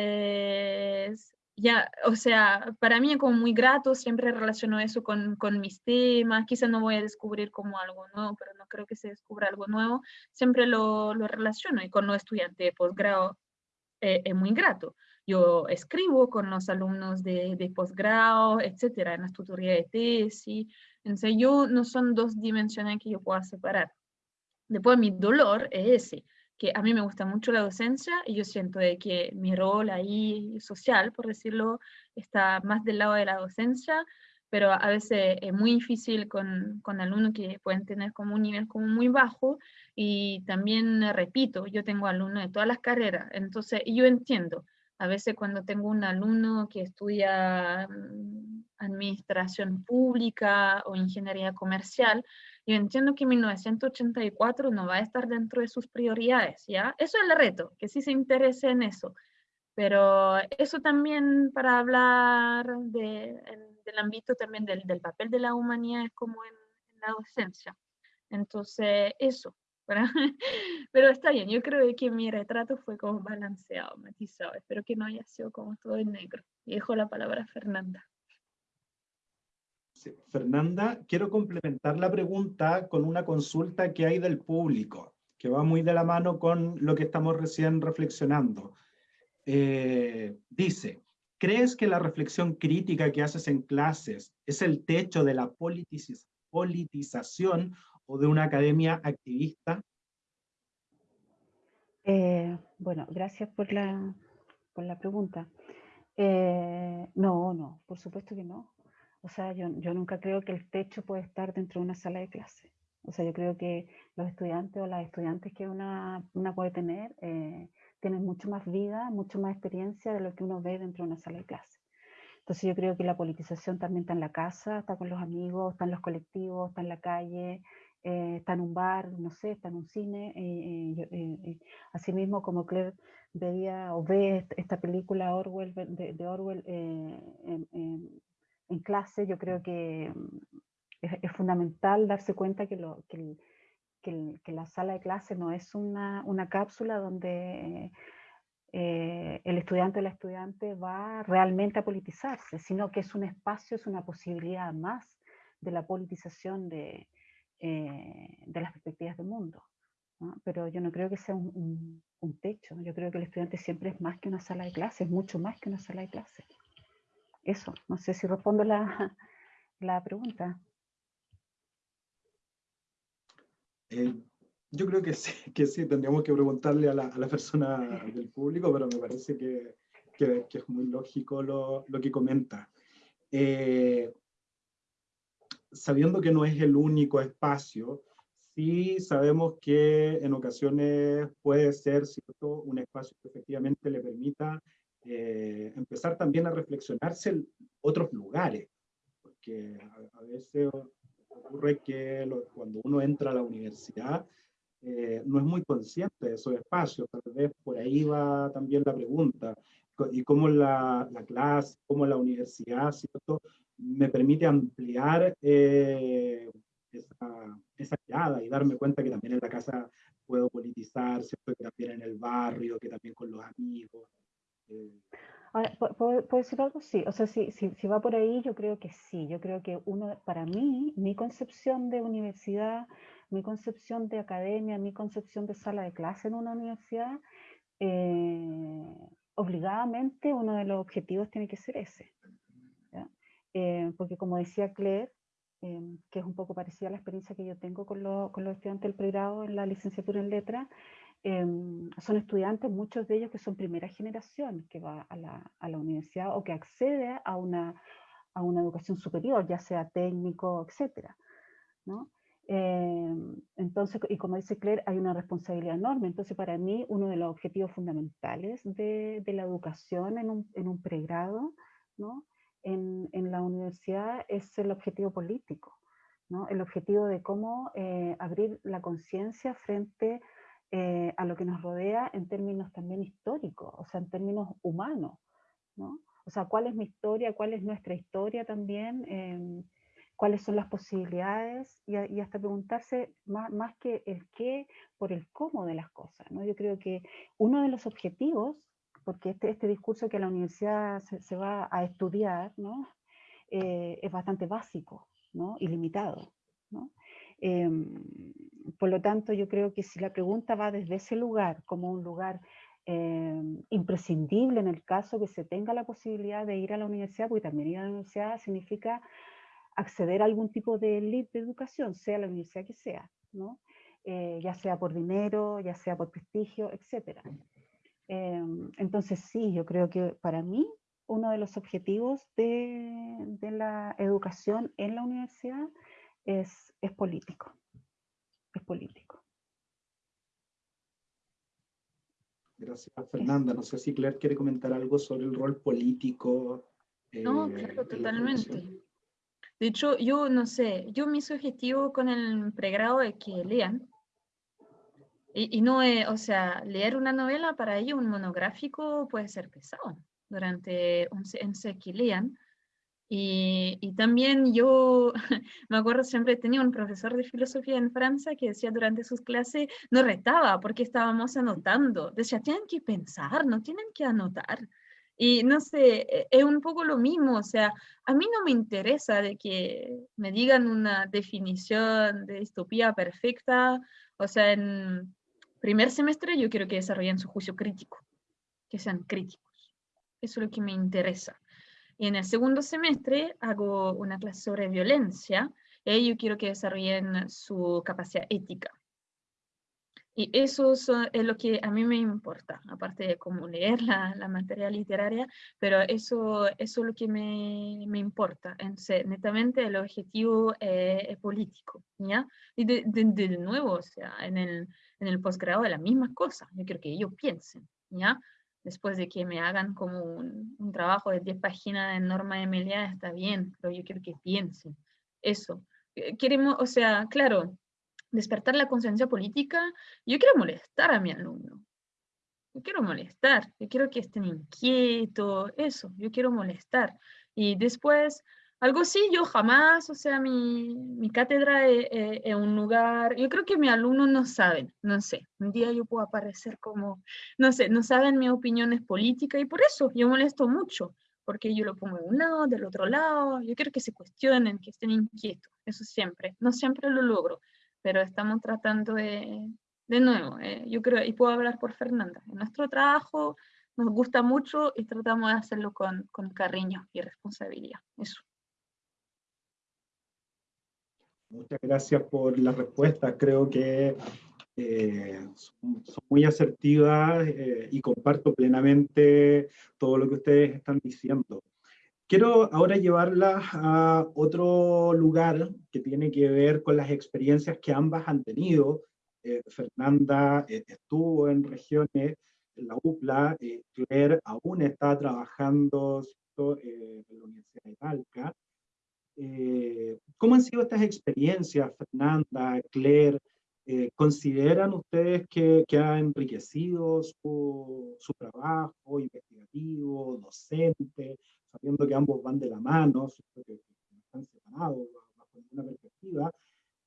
ya, o sea, para mí es como muy grato, siempre relaciono eso con, con mis temas, quizás no voy a descubrir como algo nuevo, pero no creo que se descubra algo nuevo, siempre lo, lo relaciono y con los estudiantes de posgrado eh, es muy grato. Yo escribo con los alumnos de, de posgrado, etcétera, en las tutorías de tesis, entonces yo no son dos dimensiones que yo pueda separar. Después mi dolor es ese, que a mí me gusta mucho la docencia y yo siento de que mi rol ahí social, por decirlo, está más del lado de la docencia, pero a veces es muy difícil con, con alumnos que pueden tener como un nivel como muy bajo y también, repito, yo tengo alumnos de todas las carreras, entonces yo entiendo, a veces cuando tengo un alumno que estudia mm, administración pública o ingeniería comercial, yo entiendo que 1984 no va a estar dentro de sus prioridades, ¿ya? Eso es el reto, que sí se interese en eso. Pero eso también para hablar de, del ámbito también del, papel de la humanidad es como en, en la docencia. Entonces, eso. Pero está bien, yo creo que mi retrato fue como balanceado, matizado. Espero que no haya sido como todo en negro. Y dejo la palabra a Fernanda.
Fernanda, quiero complementar la pregunta con una consulta que hay del público, que va muy de la mano con lo que estamos recién reflexionando. Eh, dice, ¿crees que la reflexión crítica que haces en clases es el techo de la politización o de una academia activista?
Eh, bueno, gracias por la, por la pregunta. Eh, no, no, por supuesto que no. O sea, yo, yo, nunca creo que el techo puede estar dentro de una sala de clase. O sea, yo creo que los estudiantes o las estudiantes que una, una puede tener eh, tienen mucho más vida, mucho más experiencia de lo que uno ve dentro de una sala de clase. Entonces yo creo que la politización también está en la casa, está con los amigos, está en los colectivos, está en la calle, eh, está en un bar, no sé, está en un cine. Eh, eh, asimismo, como Claire veía o ve esta película Orwell, de, de Orwell en, clase, yo creo que mm, es, fundamental darse cuenta que, lo, que, que, la sala de clase no es una, una cápsula donde eh, el estudiante o la estudiante va realmente a politizarse, sino que es un espacio, es una posibilidad más de la politización de, eh, de las perspectivas del mundo. Pero yo no creo que sea un, un, un, techo, yo creo que el estudiante siempre es más que una sala de clase, es mucho más que una sala de clase eso, no sé si respondo la, la pregunta.
Eh, yo creo que sí, que sí, tendríamos que preguntarle a la, a la persona del público, pero me parece que, que, que es muy lógico lo, lo que comenta. Eh, sabiendo que no es el único espacio, sí sabemos que en ocasiones puede ser ¿cierto? un espacio que efectivamente le permita eh, empezar también a reflexionarse en otros lugares, porque a, veces ocurre que cuando uno entra a la universidad eh, no es muy consciente de esos espacios, tal vez por ahí va también la pregunta, y cómo la, la clase, cómo la universidad, ¿cierto? me permite ampliar eh, esa, esa mirada y darme cuenta que también en la casa puedo politizar, ¿cierto? que también en el barrio, que también con los amigos,
Ahora, ¿puedo, decir algo? Sí, o sea, si, si, si, va por ahí, yo creo que sí. Yo creo que uno, para mí, mi concepción de universidad, mi concepción de academia, mi concepción de sala de clase en una universidad, eh, obligadamente uno de los objetivos tiene que ser ese. Eh, porque como decía Claire, eh, que es un poco parecida a la experiencia que yo tengo con, lo, con los estudiantes del pregrado en la licenciatura en letras, Em, son estudiantes, muchos de ellos que son primera generación, que va a la, a la universidad o que accede a una, a una, educación superior, ya sea técnico, etc. ¿no? Em, entonces, y como dice Claire, hay una responsabilidad enorme. Entonces, para mí, uno de los objetivos fundamentales de, de la educación en un, en un pregrado, ¿no? en, en, la universidad, es el objetivo político. ¿no? El objetivo de cómo eh, abrir la conciencia frente a eh, a lo que nos rodea en términos también históricos, o sea, en términos humanos, ¿no? O sea, ¿cuál es mi historia? ¿Cuál es nuestra historia también? Eh, ¿Cuáles son las posibilidades? Y, y hasta preguntarse más, más, que el qué, por el cómo de las cosas, ¿no? Yo creo que uno de los objetivos, porque este, este discurso que la universidad se, se va a estudiar, ¿no? Eh, es bastante básico, ¿no? Y limitado, ¿no? Em, por lo tanto, yo creo que si la pregunta va desde ese lugar, como un lugar em, imprescindible en el caso que se tenga la posibilidad de ir a la universidad, porque también ir a la universidad significa acceder a algún tipo de elite de educación, sea la universidad que sea, ¿no? Eh, ya sea por dinero, ya sea por prestigio, etc. Em, entonces sí, yo creo que para mí uno de los objetivos de, de la educación en la universidad es, es político. Es político.
Gracias, Fernanda. No sé si Claire quiere comentar algo sobre el rol político.
no, eh, claro, totalmente. De hecho, yo no sé, yo mi objetivo con el pregrado es que lean, Y, no, o sea, leer una novela para ello, un monográfico, puede ser pesado durante un en que lean. Y, y, también yo me acuerdo siempre tenía un profesor de filosofía en Francia que decía durante sus clases, nos retaba porque estábamos anotando. Decía, tienen que pensar, no tienen que anotar. Y no sé, e, es un poco lo mismo, o sea, a mí no me interesa de que me digan una definición de distopía perfecta, o sea, en primer semestre yo quiero que desarrollen su juicio crítico, que sean críticos. Eso es lo que me interesa. Y en el segundo semestre hago una clase sobre violencia y yo quiero que desarrollen su capacidad ética. Y eso es lo que a mí me importa, aparte de cómo leer la, la materia literaria, pero eso, eso es lo que me, me importa. Entonces, netamente el objetivo eh, político, ¿ya? Y de, de, nuevo, o sea, en el, en el posgrado de la misma cosa. Yo quiero que ellos piensen, ¿ya? Después de que me hagan como un, un trabajo de 10 páginas de norma de Melia, está bien, pero yo quiero que piensen. Eso. Eh, queremos, o sea, claro, despertar la conciencia política, yo quiero molestar a mi alumno. Yo quiero molestar, yo quiero que estén inquietos, eso, yo quiero molestar. Y después, algo sí, yo jamás, o sea, mi, mi cátedra es, un lugar, yo creo que mis alumnos no saben, no sé, un día yo puedo aparecer como, no sé, no saben mi opinión es política y por eso yo molesto mucho, porque yo lo pongo de un lado, del otro lado, yo quiero que se cuestionen, que estén inquietos, eso siempre, no siempre lo logro, pero estamos tratando de, de nuevo, eh, yo creo, y puedo hablar por Fernanda, en nuestro trabajo nos gusta mucho y tratamos de hacerlo con, con cariño y responsabilidad, eso.
Muchas gracias por la respuesta, creo que eh, son, muy asertivas eh, y comparto plenamente todo lo que ustedes están diciendo. Quiero ahora llevarlas a otro lugar que tiene que ver con las experiencias que ambas han tenido. Eh, Fernanda estuvo en regiones, en la UPLA, Claire aún está trabajando en la Universidad de Talca. ¿Cómo han sido estas experiencias, Fernanda, Claire? ¿Consideran ustedes que, que ha enriquecido su, su trabajo investigativo, docente? sabiendo que ambos van de la mano, que están separados bajo ninguna perspectiva,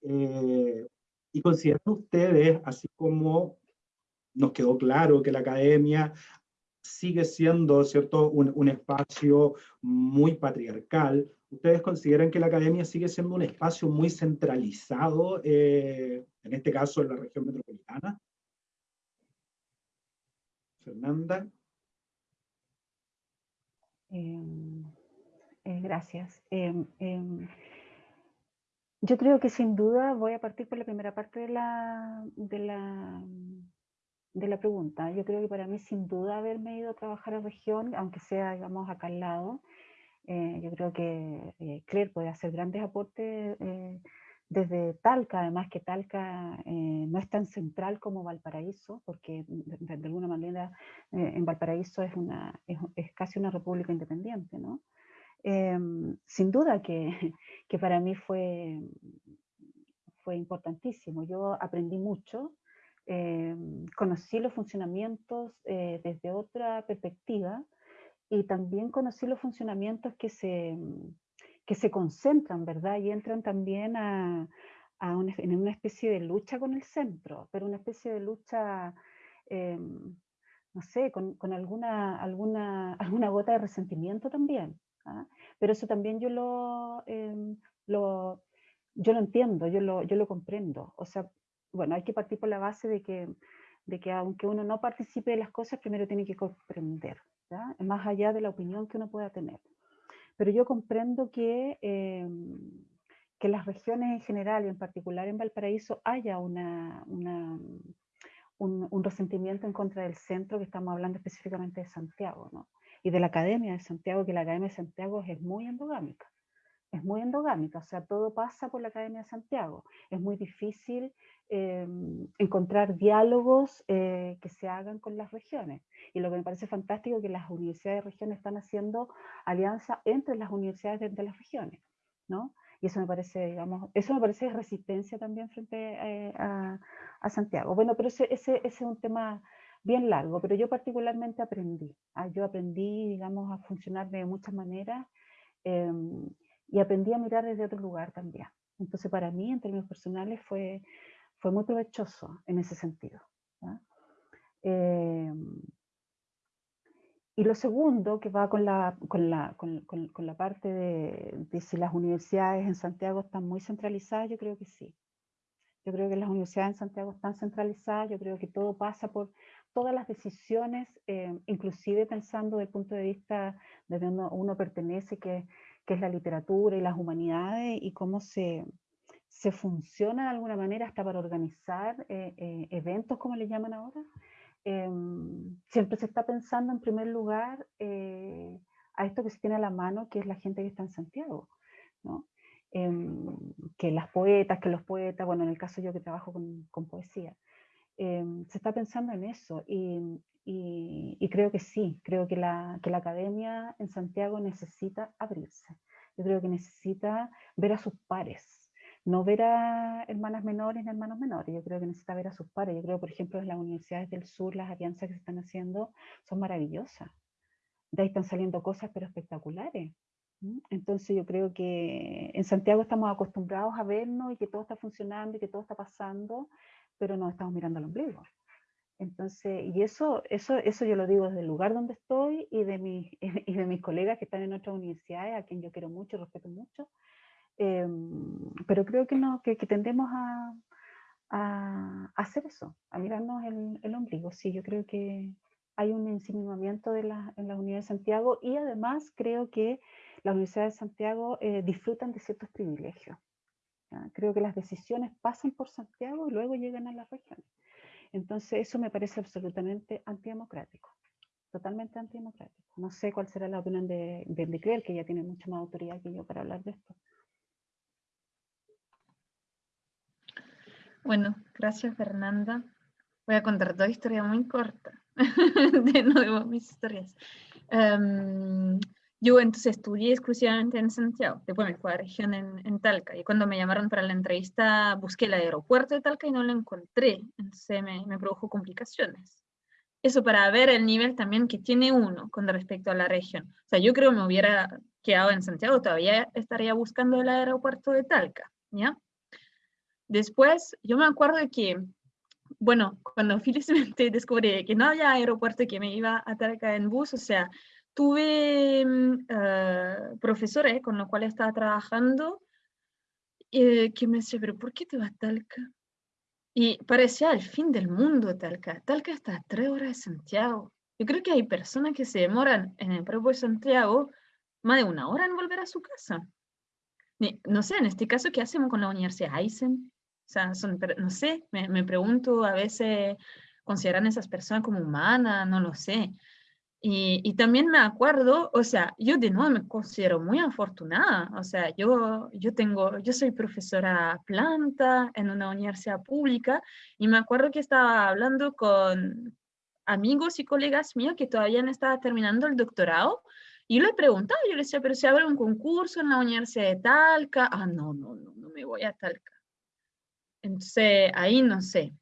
eh, y consideran ustedes, así como nos quedó claro que la academia sigue siendo ¿cierto? Un, un, espacio muy patriarcal, ¿ustedes consideran que la academia sigue siendo un espacio muy centralizado, eh, en este caso en la región metropolitana? Fernanda.
Em, eh, gracias. Em, em, yo creo que sin duda voy a partir por la primera parte de la, de la, de la pregunta. Yo creo que para mí sin duda haberme ido a trabajar a región, aunque sea, digamos, acá al lado, eh, yo creo que eh, Claire puede hacer grandes aportes desde Talca, además que Talca eh, no es tan central como Valparaíso, porque de, alguna manera eh, en Valparaíso es, una, es, casi una república independiente, ¿no? Em, sin duda que, que, para mí fue, fue importantísimo, yo aprendí mucho, em, conocí los funcionamientos eh, desde otra perspectiva y también conocí los funcionamientos que se que se concentran, ¿verdad? Y entran también a, una, en una especie de lucha con el centro, pero una especie de lucha, em, no sé, con, alguna, alguna, alguna gota de resentimiento también. ¿ah? Pero eso también yo lo, em, lo, yo lo entiendo, yo lo, yo lo comprendo. O sea, bueno, hay que partir por la base de que, de que aunque uno no participe de las cosas, primero tiene que comprender, más allá de la opinión que uno pueda tener. Pero yo comprendo que, em, que las regiones en general y en particular en Valparaíso haya una un, un, resentimiento en contra del centro, que estamos hablando específicamente de Santiago, ¿no? y de la Academia de Santiago, que la Academia de Santiago es muy endogámica. Es muy endogámica, o sea, todo pasa por la Academia de Santiago. Es muy difícil Em, encontrar diálogos eh, que se hagan con las regiones. Y lo que me parece fantástico es que las universidades de regiones están haciendo alianza entre las universidades de, las regiones. ¿no? Y eso me parece, digamos, eso me parece resistencia también frente eh, a, a, Santiago. Bueno, pero ese, ese, ese, es un tema bien largo, pero yo particularmente aprendí. ¿ah? Yo aprendí, digamos, a funcionar de muchas maneras em, y aprendí a mirar desde otro lugar también. Entonces, para mí, en términos personales, fue, fue muy provechoso en ese sentido. Em, y lo segundo, que va con la, con la, con, con, la parte de, de, si las universidades en Santiago están muy centralizadas, yo creo que sí. Yo creo que las universidades en Santiago están centralizadas, yo creo que todo pasa por todas las decisiones, eh, inclusive pensando desde el punto de vista de donde uno, pertenece, que, que, es la literatura y las humanidades, y cómo se, se funciona de alguna manera hasta para organizar eh, eh, eventos, como le llaman ahora. Em, siempre se está pensando en primer lugar a esto que se tiene a la mano, que es la gente que está en Santiago. ¿no? Em, que las poetas, que los poetas, bueno, en el caso yo que trabajo con poesía, em, se está pensando en eso y, y, creo que sí, creo que la, que la academia en Santiago necesita abrirse. Yo creo que necesita ver a sus pares, no ver a hermanas menores ni hermanos menores, yo creo que necesita ver a sus pares. Yo creo, por ejemplo, en las universidades del sur, las alianzas que se están haciendo son maravillosas. De ahí están saliendo cosas pero espectaculares. Entonces yo creo que en Santiago estamos acostumbrados a vernos y que todo está funcionando y que todo está pasando, pero no estamos mirando al ombligo. Entonces, y eso, eso, eso yo lo digo desde el lugar donde estoy y de, mis, y de mis colegas que están en otras universidades, a quien yo quiero mucho, respeto mucho, em, pero creo que, no, que, tendemos a, a, hacer eso, a mirarnos el, el, ombligo. Sí, yo creo que hay un insinuamiento de la, en la Unidad de Santiago y además creo que las universidades de Santiago eh, disfrutan de ciertos privilegios. Creo que las decisiones pasan por Santiago y luego llegan a las regiones. Entonces eso me parece absolutamente antidemocrático, totalmente antidemocrático. No sé cuál será la opinión de, de que ya tiene mucha más autoridad que yo para hablar de esto.
Bueno, gracias Fernanda. Voy a contar dos historias muy cortas, de nuevo mis historias. Em, yo entonces estudié exclusivamente en Santiago, después me fui a la región en, en, Talca, y cuando me llamaron para la entrevista busqué el aeropuerto de Talca y no lo encontré, entonces me, me produjo complicaciones. Eso para ver el nivel también que tiene uno con respecto a la región. O sea, yo creo que me hubiera quedado en Santiago, todavía estaría buscando el aeropuerto de Talca, ¿ya? Después, yo me acuerdo que, bueno, cuando felizmente descubrí que no había aeropuerto que me iba a Talca en bus, o sea, tuve uh, profesores con los cuales estaba trabajando eh, que me decían, pero ¿por qué te vas a Talca? Y parecía el fin del mundo Talca. Talca está a tres horas de Santiago. Yo creo que hay personas que se demoran en el propio Santiago más de una hora en volver a su casa. No sé, en este caso, ¿qué hacemos con la Universidad Eisen? O sea, son, no sé, me, me pregunto a veces, ¿consideran esas personas como humanas? No lo sé. Y, también me acuerdo, o sea, yo de nuevo me considero muy afortunada, o sea, yo, yo tengo, yo soy profesora planta en una universidad pública y me acuerdo que estaba hablando con amigos y colegas míos que todavía no estaba terminando el doctorado y le preguntaba, yo le decía, pero si abre un concurso en la Universidad de Talca, ah, no, no, no, no me voy a Talca. Entonces, ahí no sé,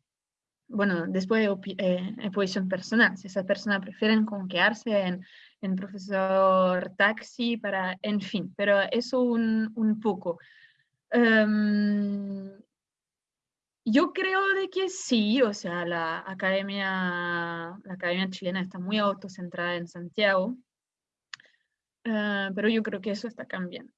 bueno, después de eh, posición personal, si esas personas prefieren como quedarse en, en, profesor taxi para, en fin, pero eso un, un poco. Em, yo creo de que sí, o sea, la academia, la academia chilena está muy autocentrada en Santiago, eh, pero yo creo que eso está cambiando.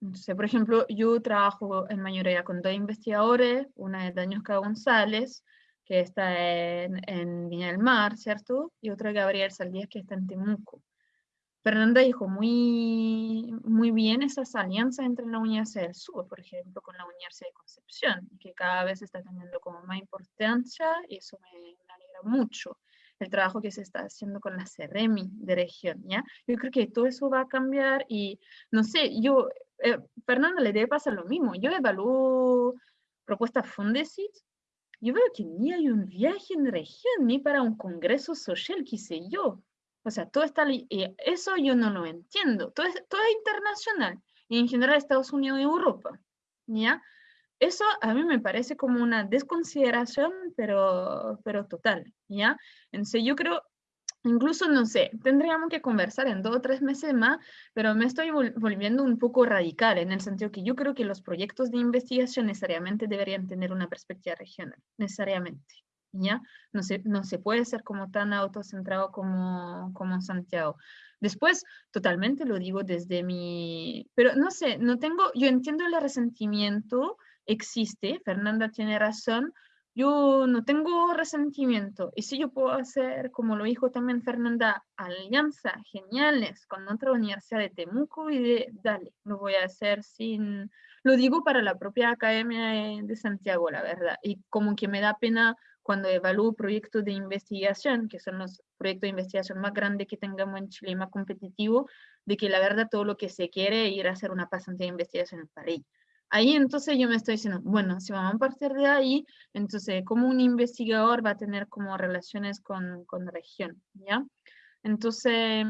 Entonces, por ejemplo, yo trabajo en mayoría con dos investigadores, una es Dañosca González, que está en, en, Viña del Mar, ¿cierto? Y otra Gabriel Saldías, que está en Temuco. Fernanda dijo muy, muy bien esas alianzas entre la Universidad del Sur, por ejemplo, con la Universidad de Concepción, que cada vez está teniendo como más importancia y eso me, alegra mucho. El trabajo que se está haciendo con la CEREMI de región, ¿ya? Yo creo que todo eso va a cambiar y, no sé, yo, eh, Fernanda le debe pasar lo mismo. Yo evalúo propuestas Fundesit yo veo que ni hay un viaje en región, ni para un congreso social, qué sé yo. O sea, todo está, eso yo no lo entiendo, todo es, todo es internacional. y en general Estados Unidos y Europa, ¿ya? Eso a mí me parece como una desconsideración, pero, pero total, ¿ya? Entonces yo creo, incluso, no sé, tendríamos que conversar en dos o tres meses más, pero me estoy volviendo un poco radical en el sentido que yo creo que los proyectos de investigación necesariamente deberían tener una perspectiva regional, necesariamente, ¿ya? No se, no se puede ser como tan autocentrado como, como Santiago. Después, totalmente lo digo desde mi, pero no sé, no tengo, yo entiendo el resentimiento, existe, Fernanda tiene razón, yo no tengo resentimiento. Y si yo puedo hacer, como lo dijo también Fernanda, alianzas geniales con otra universidad de Temuco y de, dale, lo voy a hacer sin, lo digo para la propia Academia de Santiago, la verdad. Y como que me da pena cuando evalúo proyectos de investigación, que son los proyectos de investigación más grandes que tengamos en Chile y más competitivos, de que la verdad todo lo que se quiere es ir a hacer una pasante de investigación en París. Ahí entonces yo me estoy diciendo, bueno, si vamos a partir de ahí, entonces como un investigador va a tener como relaciones con, con región, ¿ya? Entonces,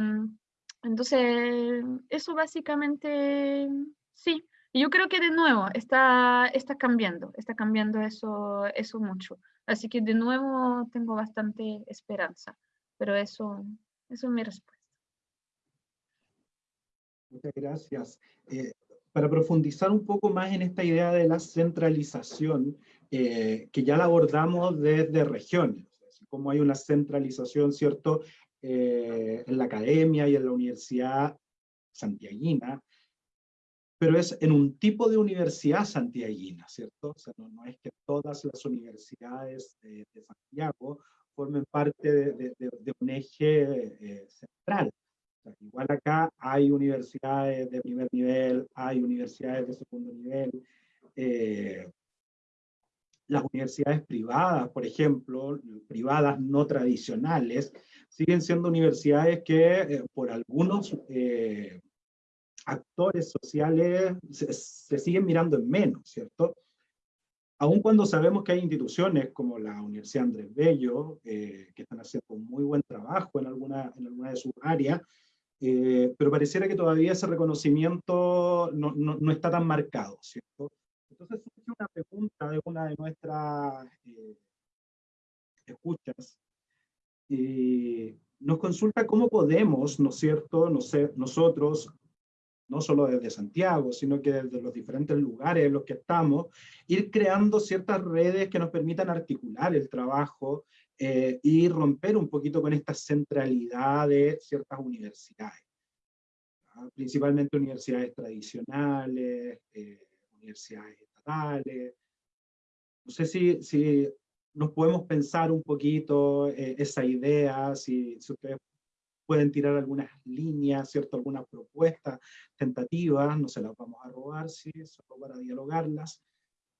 entonces, eso básicamente, sí. Yo creo que de nuevo está, está cambiando, está cambiando eso, eso mucho. Así que de nuevo tengo bastante esperanza, pero eso, eso es mi respuesta.
Muchas gracias. Eh, para profundizar un poco más en esta idea de la centralización, eh, que ya la abordamos desde regiones, como hay una centralización, ¿cierto?, eh, en la academia y en la universidad santiaguina, pero es en un tipo de universidad santiaguina, ¿cierto? O sea, no, es que todas las universidades de, Santiago formen parte de, un eje eh, central, igual acá hay universidades de primer nivel, hay universidades de segundo nivel. Eh, las universidades privadas, por ejemplo, privadas no tradicionales, siguen siendo universidades que eh, por algunos eh, actores sociales se, siguen mirando en menos, ¿cierto? Aun cuando sabemos que hay instituciones como la Universidad Andrés Bello, que están haciendo un muy buen trabajo en alguna, en alguna de sus áreas, eh, pero pareciera que todavía ese reconocimiento no, no, está tan marcado, ¿cierto? Entonces surge una pregunta de una de nuestras eh, escuchas, y nos consulta cómo podemos, ¿no es cierto?, no sé, nosotros, no solo desde Santiago, sino que desde los diferentes lugares en los que estamos, ir creando ciertas redes que nos permitan articular el trabajo eh, y romper un poquito con esta centralidad de ciertas universidades. Principalmente universidades tradicionales, eh, universidades estatales. No sé si, si nos podemos pensar un poquito eh, esa idea, si, si, ustedes pueden tirar algunas líneas, ¿cierto? algunas propuestas tentativas, no se las vamos a robar, sí, solo para dialogarlas.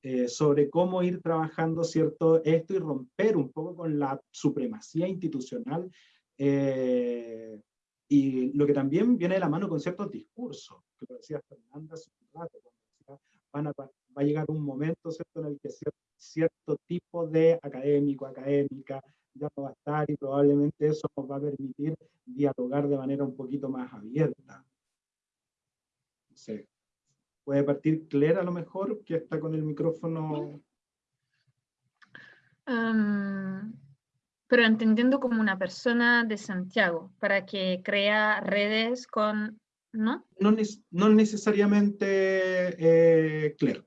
Eh, sobre cómo ir trabajando cierto esto y romper un poco con la supremacía institucional eh, y lo que también viene de la mano con ciertos discursos, que lo decía Fernanda hace un rato, van a, va a llegar un momento ¿cierto? en el que cierto, cierto tipo de académico, académica, ya no va a estar y probablemente eso nos va a permitir dialogar de manera un poquito más abierta. No Puede partir Claire a lo mejor, que está con el micrófono.
pero entendiendo como una persona de Santiago, para que crea redes con, ¿no?
No, necesariamente eh, Claire,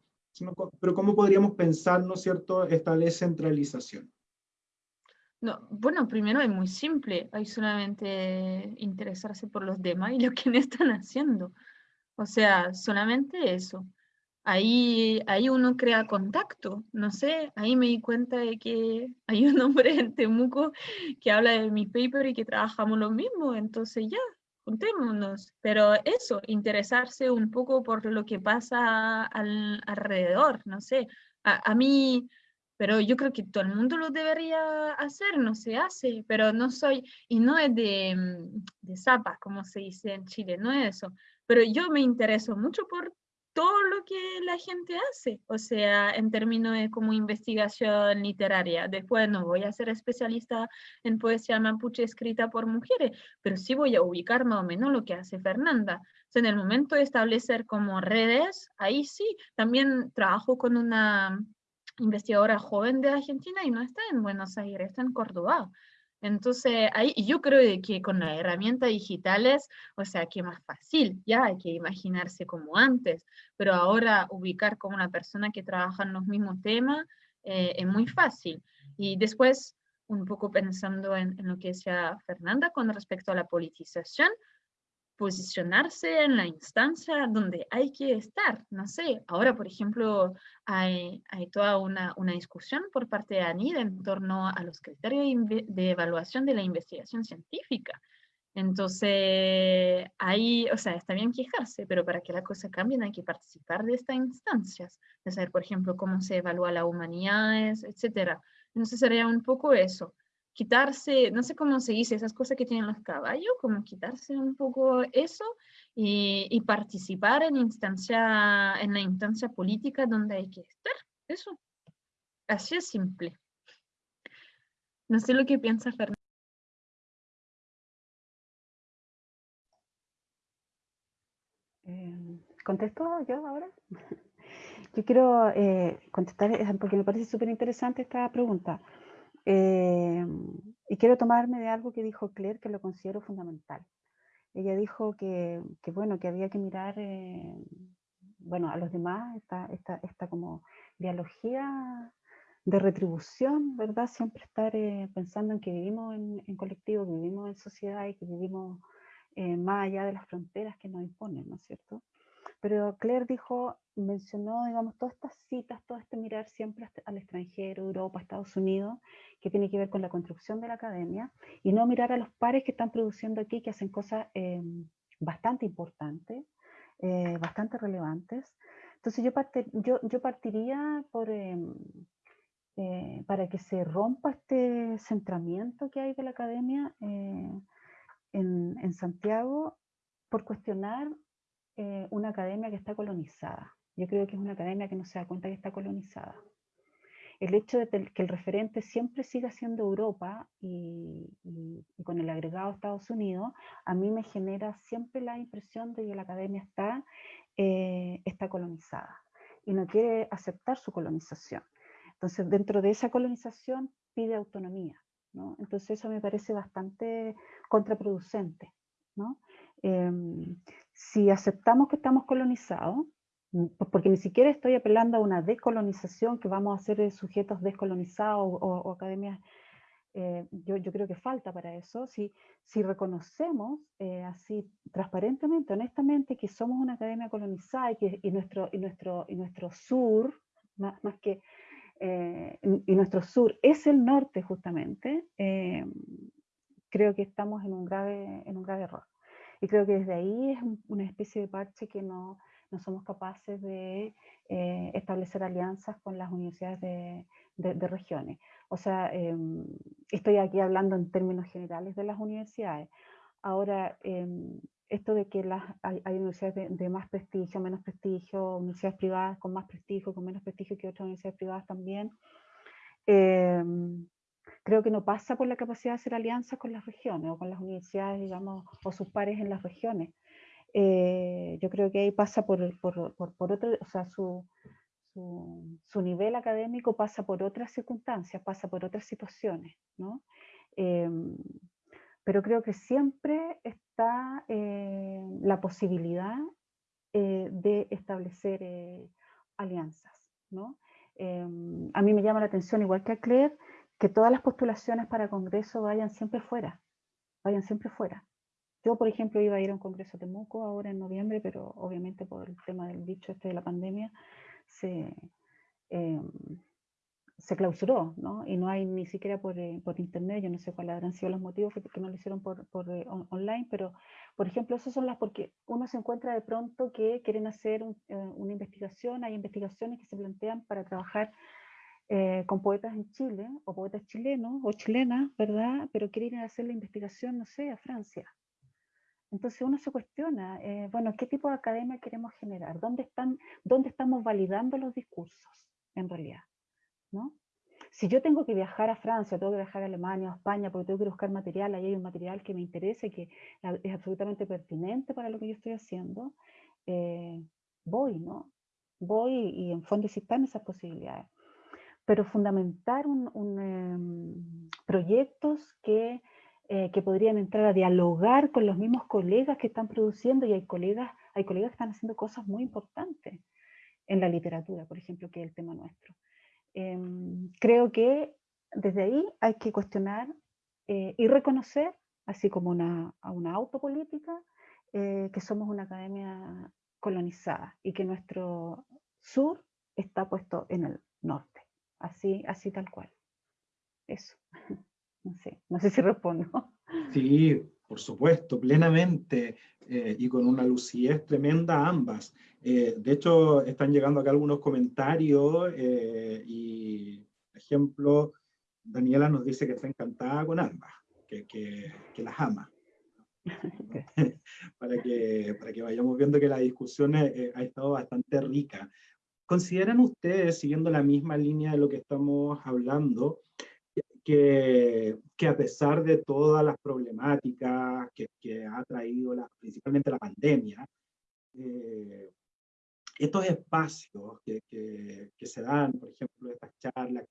pero ¿cómo podríamos pensar, ¿no es cierto?, esta descentralización.
No, bueno, primero es muy simple, hay solamente interesarse por los demás y lo que no están haciendo. O sea, solamente eso. Ahí, ahí uno crea contacto, no sé, ahí me di cuenta de que hay un hombre en Temuco que habla de mi paper y que trabajamos lo mismo, entonces ya, juntémonos. Pero eso, interesarse un poco por lo que pasa al, alrededor, no sé. A, mí, pero yo creo que todo el mundo lo debería hacer, no se hace, pero no soy, y no es de, mm, de zapa, como se dice en Chile, no es eso pero yo me intereso mucho por todo lo que la gente hace, o sea, en términos de como investigación literaria. Después no voy a ser especialista en poesía mapuche escrita por mujeres, pero sí voy a ubicar más o menos lo que hace Fernanda. en el momento de establecer como redes, ahí sí, también trabajo con una investigadora joven de Argentina y no está en Buenos Aires, está en Córdoba. Entonces, ahí, yo creo que con las herramientas digitales, o sea, que más fácil, ya hay que imaginarse como antes, pero ahora ubicar como una persona que trabaja en los mismos temas eh, es muy fácil. Y después, un poco pensando en, en, lo que decía Fernanda con respecto a la politización, posicionarse en la instancia donde hay que estar. No sé, ahora, por ejemplo, hay, hay toda una, una, discusión por parte de ANID en torno a los criterios de evaluación de la investigación científica. Entonces, ahí, o sea, está bien quejarse, pero para que la cosa cambie hay que participar de estas instancias, de saber, por ejemplo, cómo se evalúa la humanidades, etc. Entonces sería un poco eso quitarse, no sé cómo se dice, esas cosas que tienen los caballos, como quitarse un poco eso y, participar en, instancia, en la instancia política donde hay que estar. Eso. Así es simple. No sé lo que piensa Fernando.
Eh, ¿Contesto yo ahora? Yo quiero eh, contestar eh, porque me parece súper interesante esta pregunta. Eh, y quiero tomarme de algo que dijo Claire, que lo considero fundamental. Ella dijo que, bueno, que había que mirar, eh, bueno, a los demás, esta, esta, esta como dialogía de retribución, ¿verdad? Siempre estar eh, pensando en que vivimos en, colectivo, que vivimos en sociedad y que vivimos más allá de las fronteras que nos imponen, ¿no es cierto? Pero Claire dijo, mencionó, digamos, todas estas citas, todo este mirar siempre al extranjero, Europa, Estados Unidos, que tiene que ver con la construcción de la academia, y no mirar a los pares que están produciendo aquí, que hacen cosas eh, bastante importantes, eh, bastante relevantes. Entonces yo, yo, yo partiría por, em, eh, para que se rompa este centramiento que hay de la academia en, en Santiago, por cuestionar eh, una academia que está colonizada. Yo creo que es una academia que no se da cuenta que está colonizada. El hecho de que el referente siempre siga siendo Europa y, con el agregado Estados Unidos, a mí me genera siempre la impresión de que la academia está, eh, está colonizada y no quiere aceptar su colonización. Entonces, dentro de esa colonización pide autonomía. ¿no? Entonces, eso me parece bastante contraproducente. ¿no? Em, si aceptamos que estamos colonizados, mm, porque ni siquiera estoy apelando a una decolonización, que vamos a ser sujetos descolonizados o, academias, eh, yo, creo que falta para eso, si, reconocemos eh, así transparentemente, honestamente, que somos una academia colonizada y, que, nuestro, sur, más, que, eh, y nuestro sur es el norte justamente, creo que estamos en un grave error. Y creo que desde ahí es una especie de parche que no, no somos capaces de eh, establecer alianzas con las universidades de, de, regiones. O sea, em, estoy aquí hablando en términos generales de las universidades. Ahora, em, esto de que las, hay, universidades de, más prestigio, menos prestigio, universidades privadas con más prestigio, con menos prestigio que otras universidades privadas también, em, creo que no pasa por la capacidad de hacer alianzas con las regiones o con las universidades, digamos, o sus pares en las regiones. Eh, yo creo que ahí pasa por, por, por, otro, o sea, su, su, nivel académico pasa por otras circunstancias, pasa por otras situaciones, ¿no? Em, pero creo que siempre está eh, la posibilidad eh, de establecer alianzas, ¿no? Em, a mí me llama la atención, igual que a Claire, que todas las postulaciones para congreso vayan siempre fuera, vayan siempre fuera. Yo, por ejemplo, iba a ir a un congreso de Temuco ahora en noviembre, pero obviamente por el tema del bicho este de la pandemia se, em, se clausuró, ¿no? Y no hay ni siquiera por, eh, por internet, yo no sé cuáles habrán sido los motivos que, no lo hicieron por, por eh, online, pero, por ejemplo, esas son las porque uno se encuentra de pronto que quieren hacer eh, una investigación, hay investigaciones que se plantean para trabajar eh, con poetas en Chile, o poetas chilenos o chilenas, ¿verdad? Pero quieren ir a hacer la investigación, no sé, a Francia. Entonces uno se cuestiona, eh, bueno, ¿qué tipo de academia queremos generar? ¿Dónde, están, ¿Dónde estamos validando los discursos, en realidad? ¿no? si yo tengo que viajar a Francia, tengo que viajar a Alemania, a España, porque tengo que buscar material, ahí hay un material que me interesa y que es absolutamente pertinente para lo que yo estoy haciendo, eh, voy, ¿no? Voy y en fondo están esas posibilidades. Pero fundamentar un, em, proyectos que, eh, que podrían entrar a dialogar con los mismos colegas que están produciendo y hay colegas, hay colegas que están haciendo cosas muy importantes en la literatura, por ejemplo, que es el tema nuestro. Em, creo que desde ahí hay que cuestionar eh, y reconocer, así como una, una autopolítica, eh, que somos una academia colonizada y que nuestro sur está puesto en el norte, así, así tal cual. Eso. No sé, no sé si respondo.
Sí, por supuesto, plenamente, eh, y con una lucidez tremenda ambas. Eh, de hecho, están llegando acá algunos comentarios eh, y, por ejemplo, Daniela nos dice que está encantada con ambas, que, que, las ama. para, que, para que vayamos viendo que la discusión ha estado bastante rica. ¿Consideran ustedes, siguiendo la misma línea de lo que estamos hablando, que, que, a pesar de todas las problemáticas que, que ha traído la, principalmente la pandemia, eh, estos espacios que, que, se dan, por ejemplo, estas charlas,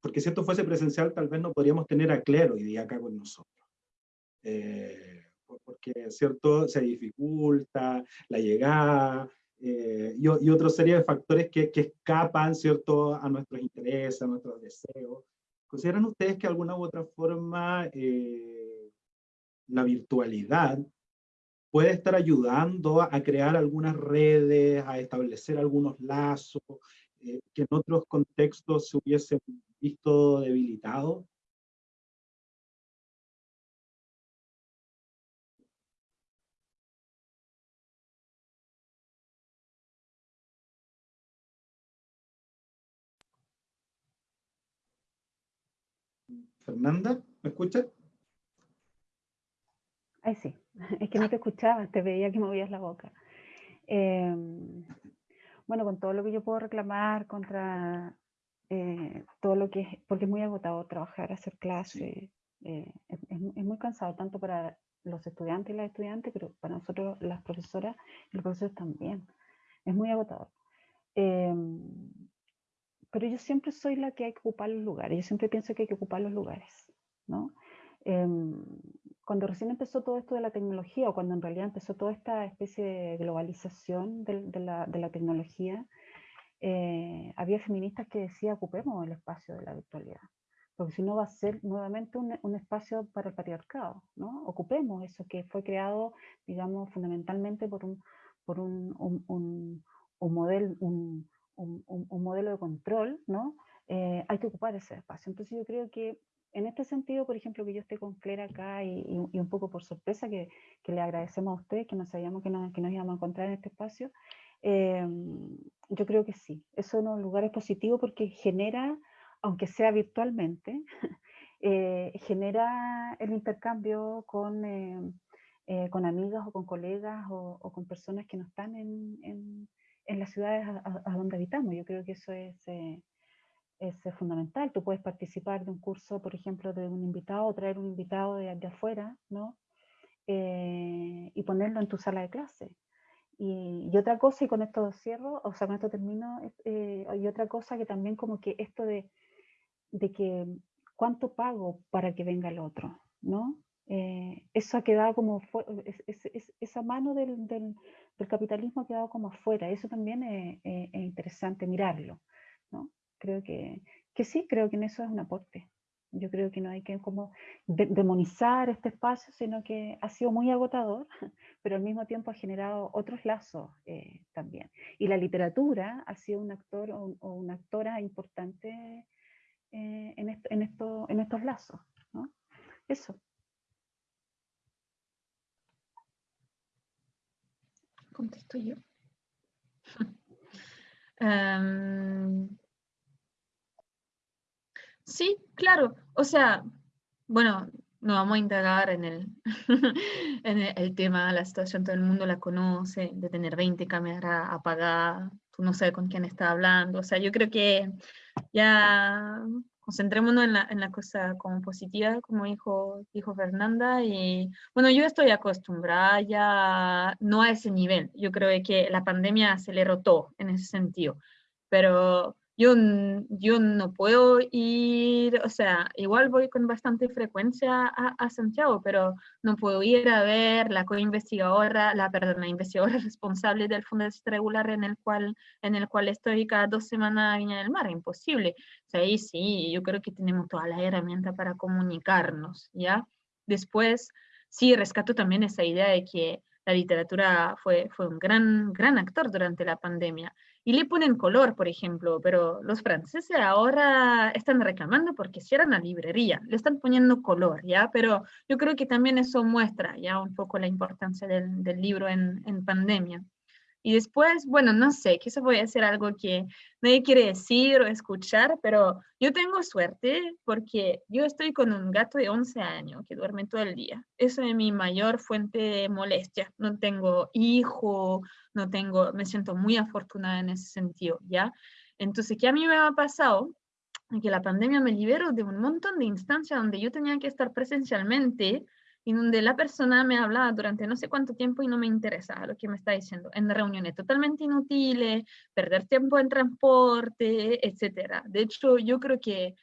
porque si esto fuese presencial tal vez no podríamos tener a Clero hoy día acá con nosotros. Eh, porque, ¿cierto? Se dificulta la llegada, eh, y, y otra serie de factores que, que, escapan, ¿cierto?, a nuestros intereses, a nuestros deseos. ¿Consideran ustedes que de alguna u otra forma eh, la virtualidad puede estar ayudando a crear algunas redes, a establecer algunos lazos eh, que en otros contextos se hubiesen visto debilitados? Fernanda, ¿me escuchas?
Ay, sí, es que no te escuchaba, te veía que movías la boca. Em, bueno, con todo lo que yo puedo reclamar contra eh, todo lo que es, porque es muy agotado trabajar, hacer clases, eh, es, muy cansado, tanto para los estudiantes y las estudiantes, pero para nosotros las profesoras y los profesores también. Es muy agotador. Pero yo siempre soy la que hay que ocupar los lugares, yo siempre pienso que hay que ocupar los lugares, ¿no? Em, cuando recién empezó todo esto de la tecnología, o cuando en realidad empezó toda esta especie de globalización de, la, de la, tecnología, eh, había feministas que decían ocupemos el espacio de la virtualidad, porque si no va a ser nuevamente un, un, espacio para el patriarcado, ¿no? Ocupemos eso que fue creado, digamos, fundamentalmente por un, por un, un, un modelo, un, un, modelo de control, ¿no? Eh, hay que ocupar ese espacio. Entonces yo creo que en este sentido, por ejemplo, que yo esté con Claire acá y, un poco por sorpresa, que, le agradecemos a usted, que no sabíamos que nos, que nos íbamos a encontrar en este espacio, eh, yo creo que sí. Eso en un lugar es positivo porque genera, aunque sea virtualmente, eh, genera el intercambio con, con amigas o con colegas o, con personas que no están en en las ciudades a, donde habitamos. Yo creo que eso es, eh, es, fundamental. Tú puedes participar de un curso, por ejemplo, de un invitado, o traer un invitado de, de afuera, ¿no? Eh, y ponerlo en tu sala de clase. Y, y, otra cosa, y con esto cierro, o sea, con esto termino, eh, y otra cosa que también como que esto de, de que cuánto pago para que venga el otro, ¿no? Eso ha quedado como, esa mano del, del, el capitalismo ha quedado como afuera. Eso también es, interesante mirarlo. ¿no? Creo que, que, sí, creo que en eso es un aporte. Yo creo que no hay que como demonizar este espacio, sino que ha sido muy agotador, pero al mismo tiempo ha generado otros lazos eh, también. Y la literatura ha sido un actor o, una actora importante eh, en, esto, en, esto, en estos lazos. ¿no? Eso.
Contesto yo. Sí, claro. O sea, bueno, no vamos a indagar en el, en el, tema, la situación, todo el mundo la conoce, de tener 20 cámaras apagadas, tú no sabes con quién está hablando. O sea, yo creo que ya concentrémonos en la, cosa como positiva, como dijo, dijo Fernanda, y bueno, yo estoy acostumbrada ya no a ese nivel, yo creo que la pandemia aceleró todo en ese sentido, pero yo, yo no puedo ir, o sea, igual voy con bastante frecuencia a, a Santiago, pero no puedo ir a ver la co-investigadora, la, perdón, la investigadora responsable del Fondo Regular en el cual, en el cual estoy cada dos semanas a Viña del Mar, imposible. O sea, ahí sí, yo creo que tenemos toda la herramienta para comunicarnos, ¿ya? Después, sí, rescato también esa idea de que la literatura fue, fue un gran, gran actor durante la pandemia y le ponen color, por ejemplo, pero los franceses ahora están reclamando porque cierran la librería, le están poniendo color, ¿ya? Pero yo creo que también eso muestra ya un poco la importancia del, libro en pandemia. Y después, bueno, no sé, quizás voy a hacer algo que nadie quiere decir o escuchar, pero yo tengo suerte porque yo estoy con un gato de 11 años que duerme todo el día. Eso es mi mayor fuente de molestia. No tengo hijo, no tengo, me siento muy afortunada en ese sentido, ¿ya? Entonces, ¿qué a mí me ha pasado? Que la pandemia me liberó de un montón de instancias donde yo tenía que estar presencialmente en donde la persona me hablaba durante no sé cuánto tiempo y no me interesaba lo que me está diciendo, en reuniones totalmente inútiles, perder tiempo en transporte, etc. De hecho, yo creo que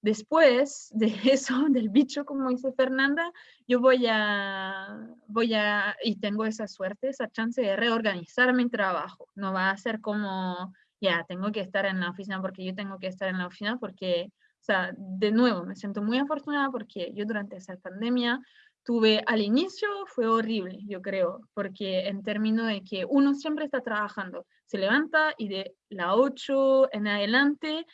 después de eso, del bicho, como dice Fernanda, yo voy a, voy a, y tengo esa suerte, esa chance de reorganizar mi trabajo. No va a ser como, ya, tengo que estar en la oficina porque yo tengo que estar en la oficina porque o sea, de nuevo, me siento muy afortunada porque yo durante esa pandemia tuve, al inicio fue horrible, yo creo, porque en términos de que uno siempre está trabajando, se levanta y de la 8 en adelante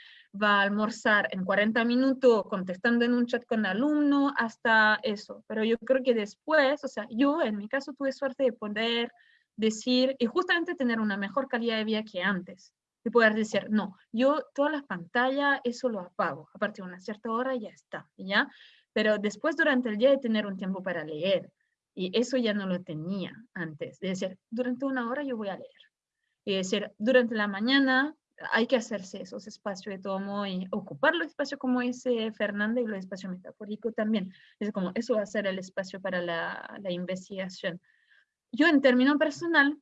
va a almorzar en 40 minutos contestando en un chat con alumno hasta eso. Pero yo creo que después, o sea, yo en mi caso tuve suerte de poder decir y justamente tener una mejor calidad de vida que antes y poder decir, no, yo todas las pantallas, eso lo apago, a partir de una cierta hora ya está, ¿ya? Pero después durante el día de tener un tiempo para leer, y eso ya no lo tenía antes, de decir, durante una hora yo voy a leer, y decir, durante la mañana hay que hacerse esos espacios de todo modo y ocupar los espacios como dice Fernanda y los espacios metafóricos también, es como, eso va a ser el espacio para la, la investigación. Yo en término personal,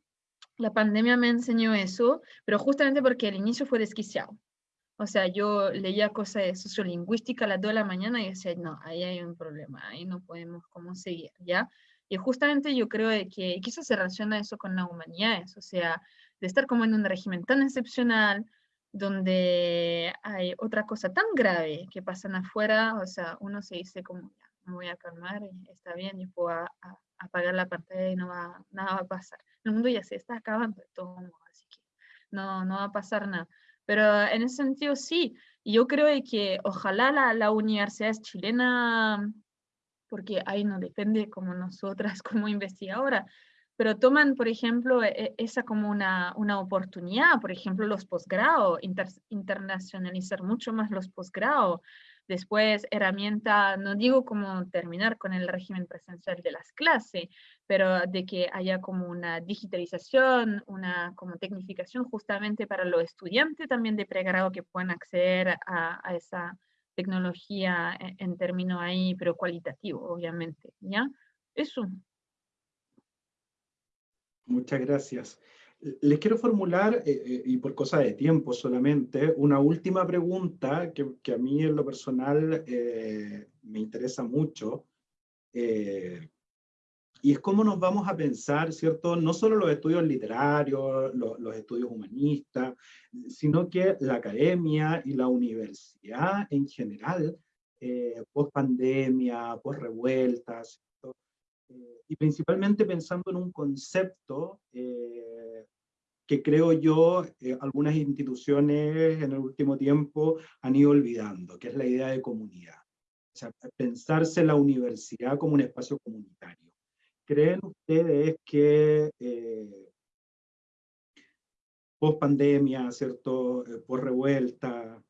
la pandemia me enseñó eso, pero justamente porque el inicio fue desquiciado. O sea, yo leía cosas de sociolingüística a las 2 de la mañana y decía, no, ahí hay un problema, ahí no podemos cómo seguir, ¿ya? Y justamente yo creo que quizás se relaciona eso con la humanidad, o sea, de estar como en un régimen tan excepcional, donde hay otra cosa tan grave que pasan afuera, o sea, uno se dice como, me voy a calmar, está bien, y puedo apagar la pantalla y no va, nada va a pasar el mundo ya se está acabando de todo así que no, no va a pasar nada. Pero en ese sentido sí, yo creo que ojalá la, la universidad chilena, porque ahí no depende como nosotras como investigadora, pero toman, por ejemplo, e, esa como una, una oportunidad, por ejemplo, los posgrados, internacionalizar mucho más los posgrados, Después, herramienta, no digo como terminar con el régimen presencial de las clases, pero de que haya como una digitalización, una como tecnificación justamente para los estudiantes también de pregrado que puedan acceder a, esa tecnología en, en términos ahí, pero cualitativo, obviamente, ¿ya? Eso.
Muchas gracias. Les quiero formular, eh, eh, y por cosa de tiempo solamente, una última pregunta que, que a mí en lo personal eh, me interesa mucho, y es cómo nos vamos a pensar, ¿cierto? No solo los estudios literarios, los estudios humanistas, sino que la academia y la universidad en general, post pandemia, post revueltas, y principalmente pensando en un concepto eh, que creo yo eh, algunas instituciones en el último tiempo han ido olvidando, que es la idea de comunidad. O sea, pensarse la universidad como un espacio comunitario. ¿Creen ustedes que eh, post pandemia, ¿cierto? post revuelta,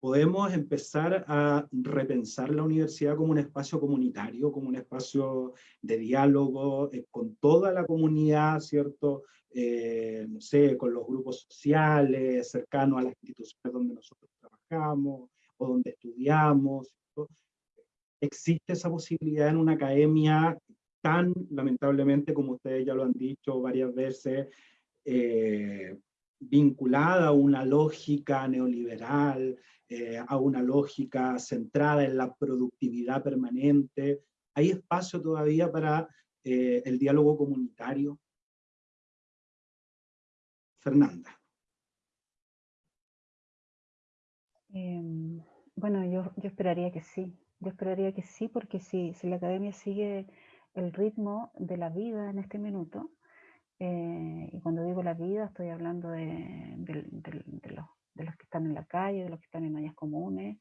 podemos empezar a repensar la universidad como un espacio comunitario, como un espacio de diálogo eh, con toda la comunidad, ¿cierto? Eh, no sé, con los grupos sociales, cercanos a las instituciones donde nosotros trabajamos, o donde estudiamos. Existe esa posibilidad en una academia tan, lamentablemente, como ustedes ya lo han dicho varias veces, eh, vinculada a una lógica neoliberal, eh, a una lógica centrada en la productividad permanente. ¿Hay espacio todavía para eh, el diálogo comunitario? Fernanda.
Em, bueno, yo, yo, esperaría que sí. Yo esperaría que sí, porque si, si la academia sigue el ritmo de la vida en este minuto, eh, y cuando digo la vida estoy hablando de, de, los, de, los, que están en la calle, de los que están en áreas comunes,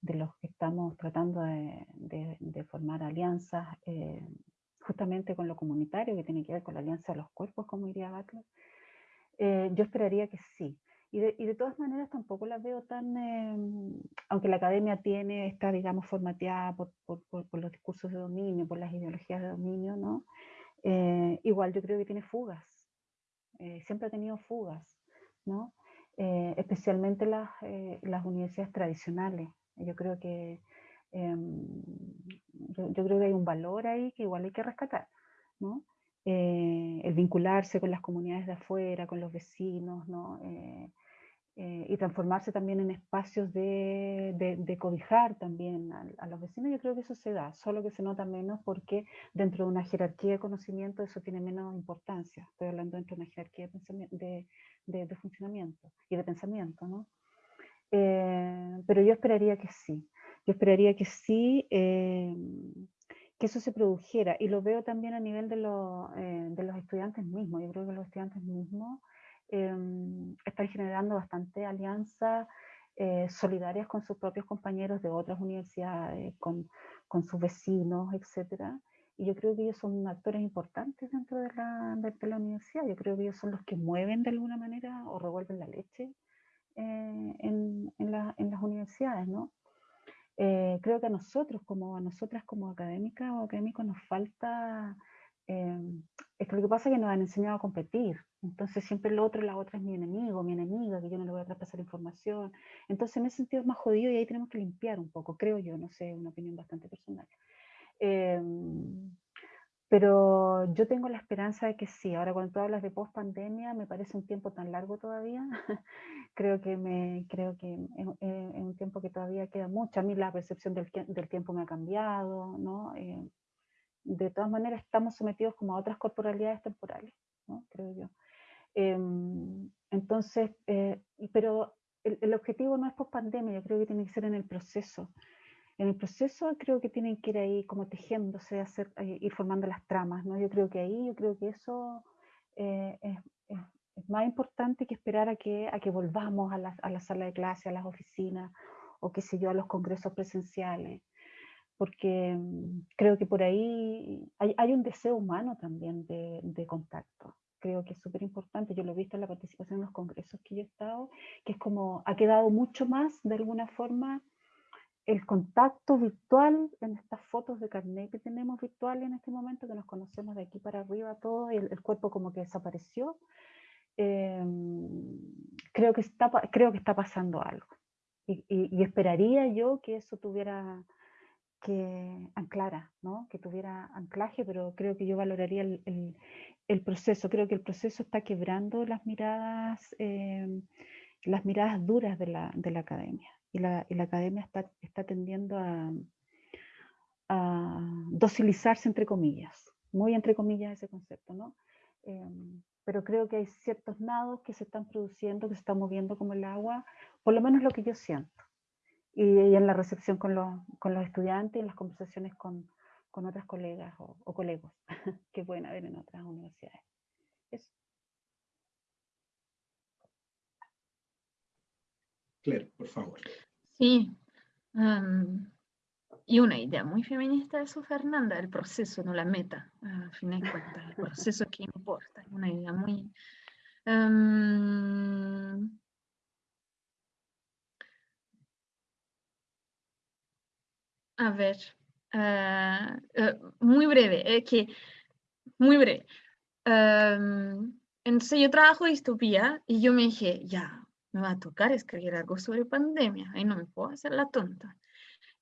de los que estamos tratando de, formar alianzas eh, justamente con lo comunitario, que tiene que ver con la alianza de los cuerpos, como diría Butler. Eh, yo esperaría que sí. Y de, todas maneras tampoco la veo tan, em, aunque la academia tiene, está digamos formateada por, por, los discursos de dominio, por las ideologías de dominio, ¿no? Eh, igual yo creo que tiene fugas, eh, siempre ha tenido fugas, ¿no? Eh, especialmente las, las, universidades tradicionales. Yo creo que em, yo, yo, creo que hay un valor ahí que igual hay que rescatar, ¿no? el vincularse con las comunidades de afuera, con los vecinos, ¿no? Eh, y transformarse también en espacios de, de, cobijar también a, los vecinos, yo creo que eso se da, solo que se nota menos porque dentro de una jerarquía de conocimiento eso tiene menos importancia. Estoy hablando dentro de una jerarquía de, de funcionamiento y de pensamiento, ¿no? Eh, pero yo esperaría que sí, yo esperaría que sí, eh, que eso se produjera, y lo veo también a nivel de, de los estudiantes mismos, yo creo que los estudiantes mismos Em, están generando bastante alianzas eh, solidarias con sus propios compañeros de otras universidades, con, con sus vecinos, etc. Y yo creo que ellos son actores importantes dentro de la, de, la, universidad. Yo creo que ellos son los que mueven de alguna manera o revuelven la leche eh, en, en, la, en, las universidades, ¿no? Eh, creo que a nosotros, como a nosotras como académicas o académicos, nos falta Em, es que lo que pasa es que nos han enseñado a competir. Entonces siempre el otro, la otra es mi enemigo, mi enemiga, que yo no le voy a traspasar información. Entonces en ese sentido es más jodido y ahí tenemos que limpiar un poco, creo yo, no sé, una opinión bastante personal. Em, pero yo tengo la esperanza de que sí. Ahora cuando tú hablas de post pandemia, me parece un tiempo tan largo todavía. creo que, me, creo que es, un tiempo que todavía queda mucho. A mí la percepción del, del tiempo me ha cambiado, ¿no? Eh, de todas maneras estamos sometidos como a otras corporalidades temporales, ¿no? creo yo. Em, entonces, eh, pero el, objetivo no es post pandemia, yo creo que tiene que ser en el proceso. En el proceso creo que tienen que ir ahí como tejiéndose, eh, ir formando las tramas, ¿no? Yo creo que ahí, yo creo que eso eh, es, más importante que esperar a que, a que volvamos a la, a la sala de clase, a las oficinas, o qué sé yo, a los congresos presenciales porque mm, creo que por ahí hay, un deseo humano también de, contacto. Creo que es súper importante, yo lo he visto en la participación en los congresos que yo he estado, que es como, ha quedado mucho más de alguna forma el contacto virtual en estas fotos de carnet que tenemos virtual en este momento, que nos conocemos de aquí para arriba todo, y el, cuerpo como que desapareció. Em, creo, que está, creo que está pasando algo. y esperaría yo que eso tuviera que anclara, ¿no? que tuviera anclaje, pero creo que yo valoraría el, proceso. Creo que el proceso está quebrando las miradas, eh, las miradas duras de la, de la academia. Y la, academia está, tendiendo a, a, docilizarse, entre comillas. Muy entre comillas ese concepto, ¿no? Em, pero creo que hay ciertos nados que se están produciendo, que se están moviendo como el agua, por lo menos lo que yo siento y, en la recepción con los, con los estudiantes y en las conversaciones con, con otras colegas o, o colegos que pueden haber en otras universidades. Eso.
Claire, por favor.
Sí. y una idea muy feminista de eso, Fernanda, el proceso, no la meta, a fin de cuentas, el proceso que importa, una idea muy... A ver, ah, eh, muy breve, es que, muy breve. entonces yo trabajo distopía y yo me dije, ya, me va a tocar escribir algo sobre pandemia, ahí no me puedo hacer la tonta.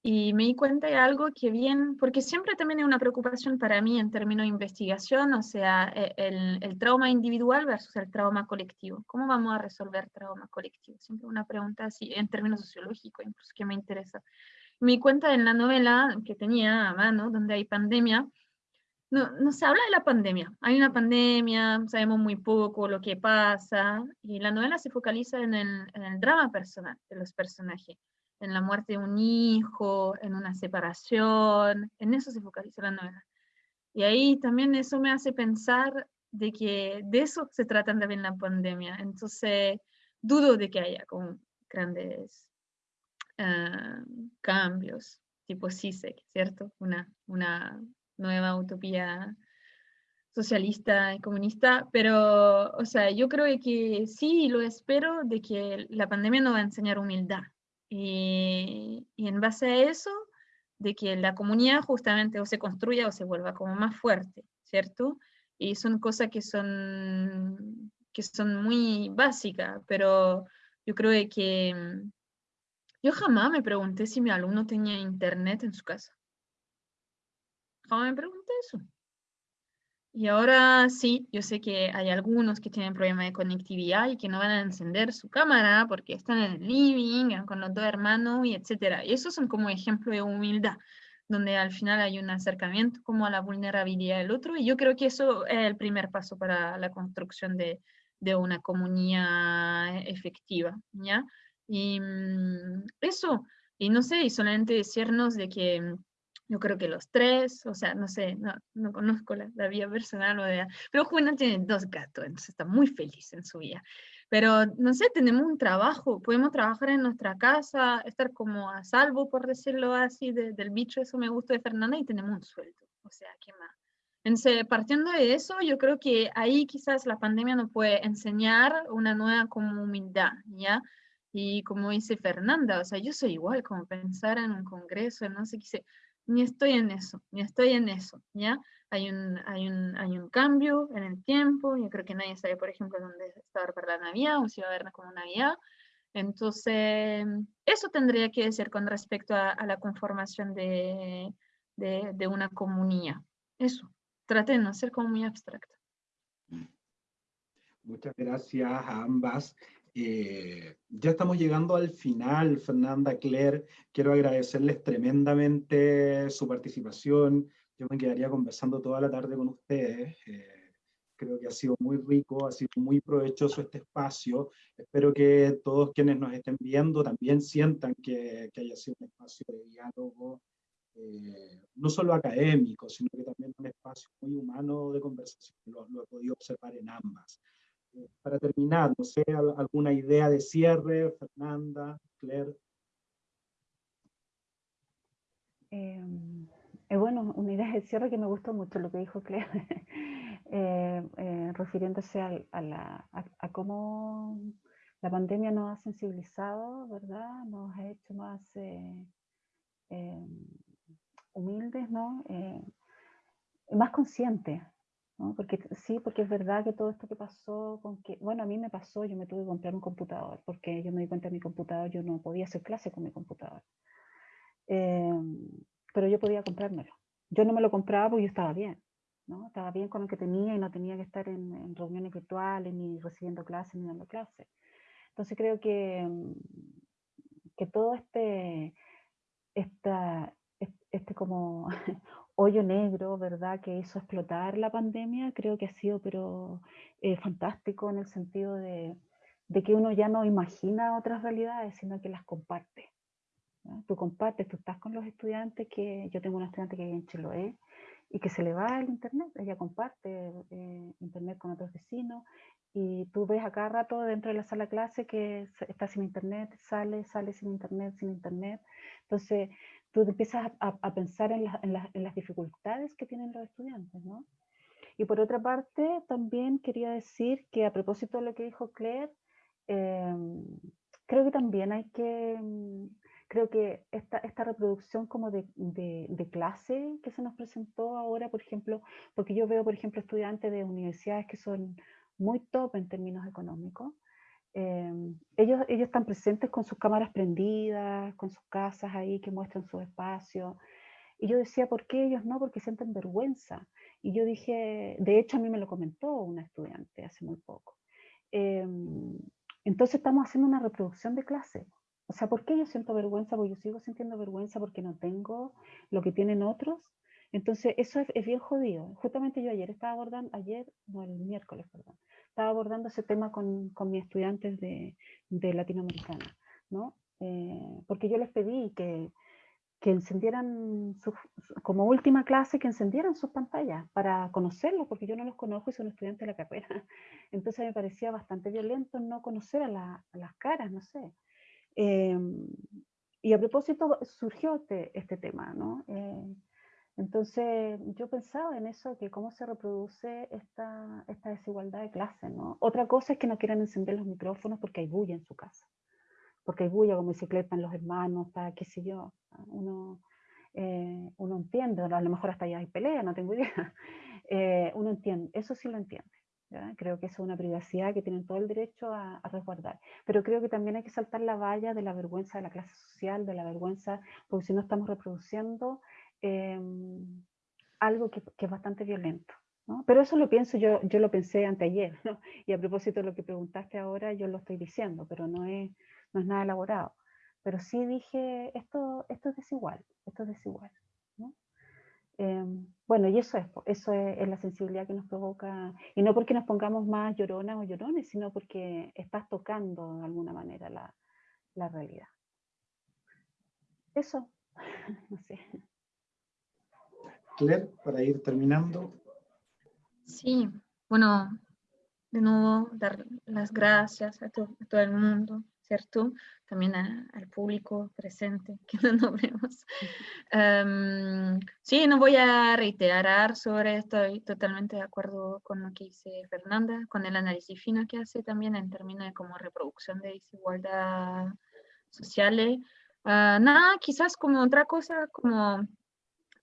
Y me di cuenta de algo que bien, porque siempre también es una preocupación para mí en términos de investigación, o sea, e, el, el, trauma individual versus el trauma colectivo. ¿Cómo vamos a resolver trauma colectivo? Siempre una pregunta así, en términos sociológicos, incluso que me interesa. Me di cuenta en la novela que tenía a mano, donde hay pandemia, no, no se habla de la pandemia. Hay una pandemia, sabemos muy poco lo que pasa, y la novela se focaliza en el, en el drama personal de los personajes en la muerte de un hijo, en una separación, en eso se focaliza la novela. Y ahí también eso me hace pensar de que de eso se trata también la pandemia. Entonces, dudo de que haya como grandes ah, cambios, tipo CISEC, ¿cierto? Una, una nueva utopía socialista y comunista, pero, o sea, yo creo que sí, lo espero, de que la pandemia nos va a enseñar humildad, y, en base a eso, de que la comunidad justamente o se construya o se vuelva como más fuerte, ¿cierto? Y son cosas que son, que son muy básicas, pero yo creo que yo jamás me pregunté si mi alumno tenía internet en su casa. Jamás me pregunté eso. Y ahora sí, yo sé que hay algunos que tienen problemas de conectividad y que no van a encender su cámara porque están en el living, con los dos hermanos y etcétera. Y esos son como ejemplo de humildad, donde al final hay un acercamiento como a la vulnerabilidad del otro. Y yo creo que eso es el primer paso para la construcción de, de una comunidad efectiva, ¿ya? Y mm, eso, y no sé, y solamente decirnos de que yo creo que los tres, o sea, no sé, no, no conozco la, la, vida personal o de... Pero Juana tiene dos gatos, entonces está muy feliz en su vida. Pero, no sé, tenemos un trabajo, podemos trabajar en nuestra casa, estar como a salvo, por decirlo así, del bicho, eso me gusta de Fernanda, y tenemos un sueldo, o sea, ¿qué más? Entonces, partiendo de eso, yo creo que ahí quizás la pandemia nos puede enseñar una nueva como humildad, ¿ya? Y como dice Fernanda, o sea, yo soy igual, como pensar en un congreso, no sé qué ni estoy en eso, ni estoy en eso, ¿ya? Hay un, hay un, hay un cambio en el tiempo, yo creo que nadie sabe, por ejemplo, dónde está para la Navidad o si va a haber como Navidad. Entonces, eso tendría que decir con respecto a, la conformación de, de, de, una comunidad. Eso, trate de no ser como muy abstracta.
Muchas gracias a ambas. Eh, ya estamos llegando al final, Fernanda, Claire. Quiero agradecerles tremendamente su participación. Yo me quedaría conversando toda la tarde con ustedes. Eh, creo que ha sido muy rico, ha sido muy provechoso este espacio. Espero que todos quienes nos estén viendo también sientan que, que haya sido un espacio de diálogo, eh, no solo académico, sino que también un espacio muy humano de conversación. Lo, lo he podido observar en ambas para terminar, no sé, alguna idea de cierre, Fernanda, Claire.
Eh, eh, bueno, una idea de cierre que me gustó mucho lo que dijo Claire, eh, refiriéndose a, la, a, cómo la pandemia nos ha sensibilizado, ¿verdad? Nos ha hecho más humildes, ¿no? más conscientes porque sí, porque es verdad que todo esto que pasó, con que, bueno, a mí me pasó, yo me tuve que comprar un computador, porque yo me di cuenta de mi computador, yo no podía hacer clase con mi computador. Em, pero yo podía comprármelo. Yo no me lo compraba porque yo estaba bien, ¿no? Estaba bien con lo que tenía y no tenía que estar en, reuniones virtuales, ni recibiendo clases, ni dando clases. Entonces creo que, em, que todo este, esta, este como hoyo negro, ¿verdad?, que hizo explotar la pandemia, creo que ha sido pero eh, fantástico en el sentido de, que uno ya no imagina otras realidades, sino que las comparte. Tú compartes, tú estás con los estudiantes, que yo tengo una estudiante que vive en Chiloé y que se le va el internet, ella comparte eh, internet con otros vecinos y tú ves a cada rato dentro de la sala de clase que está sin internet, sale, sale sin internet, sin internet. Entonces, tú empiezas a, pensar en, las dificultades que tienen los estudiantes, ¿no? Y por otra parte, también quería decir que a propósito de lo que dijo Claire, em, creo que también hay que, mm, creo que esta, esta reproducción como de, de, clase que se nos presentó ahora, por ejemplo, porque yo veo, por ejemplo, estudiantes de universidades que son muy top en términos económicos, Em, ellos, ellos están presentes con sus cámaras prendidas, con sus casas ahí que muestran su espacio. Y yo decía, ¿por qué ellos no? Porque sienten vergüenza. Y yo dije, de hecho a mí me lo comentó una estudiante hace muy poco. Em, entonces estamos haciendo una reproducción de clase. O sea, ¿por qué yo siento vergüenza? Porque yo sigo sintiendo vergüenza porque no tengo lo que tienen otros. Entonces, eso es, bien jodido. Justamente yo ayer estaba abordando, ayer, no, el miércoles, perdón, estaba abordando ese tema con, con mis estudiantes de, de Latinoamericana, ¿no? Eh, porque yo les pedí que, que encendieran, como última clase, que encendieran sus pantallas para conocerlos, porque yo no los conozco y son estudiantes de la carrera. Entonces me parecía bastante violento no conocer a, las caras, no sé. Em, y a propósito surgió este, este tema, ¿no? Eh, entonces yo pensaba en eso, que cómo se reproduce esta, esta desigualdad de clase, ¿no? Otra cosa es que no quieran encender los micrófonos porque hay bulla en su casa porque hay bulla como bicicleta en los hermanos, está, qué sé yo, uno, eh, uno entiende, a lo mejor hasta allá hay pelea, no tengo idea, eh, uno entiende, eso sí lo entiende. Creo que es una privacidad que tienen todo el derecho a, resguardar. Pero creo que también hay que saltar la valla de la vergüenza de la clase social, de la vergüenza, porque si no estamos reproduciendo em, algo que, que, es bastante violento. ¿no? Pero eso lo pienso, yo, yo lo pensé anteayer, ¿no? y a propósito de lo que preguntaste ahora, yo lo estoy diciendo, pero no es, no es nada elaborado. Pero sí dije, esto, esto es desigual, esto es desigual. Em, bueno, y eso es, eso es, la sensibilidad que nos provoca, y no porque nos pongamos más lloronas o llorones, sino porque estás tocando de alguna manera la, la realidad. Eso, no sé.
Claire, para ir terminando.
Sí, bueno, de nuevo dar las gracias a, a todo el mundo ¿cierto? También al público presente, que no vemos. Em, sí, no voy a reiterar sobre esto, estoy totalmente de acuerdo con lo que dice Fernanda, con el análisis fino que hace también en términos de como reproducción de desigualdad sociales. Ah, nada, quizás como otra cosa, como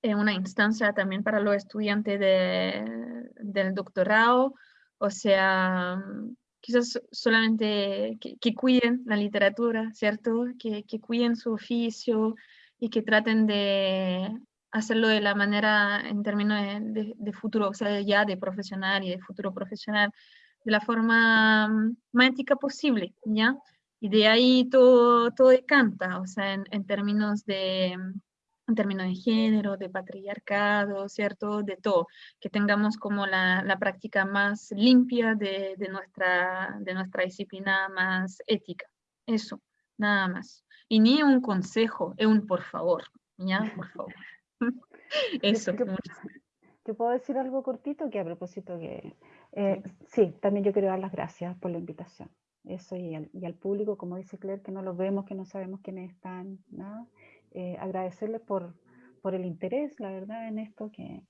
una instancia también para los estudiantes de, del doctorado, o sea, quizás solamente que, cuiden la literatura, ¿cierto? Que, cuiden su oficio y que traten de hacerlo de la manera en términos de, futuro, o sea, ya de profesional y de futuro profesional, de la forma más ética posible, ¿ya? Y de ahí todo, todo decanta, o sea, en términos de, en términos de género, de patriarcado, ¿cierto? De todo, que tengamos como la, la práctica más limpia de, de, nuestra, de nuestra disciplina más ética. Eso, nada más. Y ni un consejo, es un por favor, ¿ya? Por favor. Eso.
Yo, puedo decir algo cortito que a propósito que... Eh, sí, también yo quiero dar las gracias por la invitación. Eso y al, y al público, como dice Claire, que no los vemos, que no sabemos quiénes están, nada eh, agradecerles por, por el interés, la verdad, en esto que,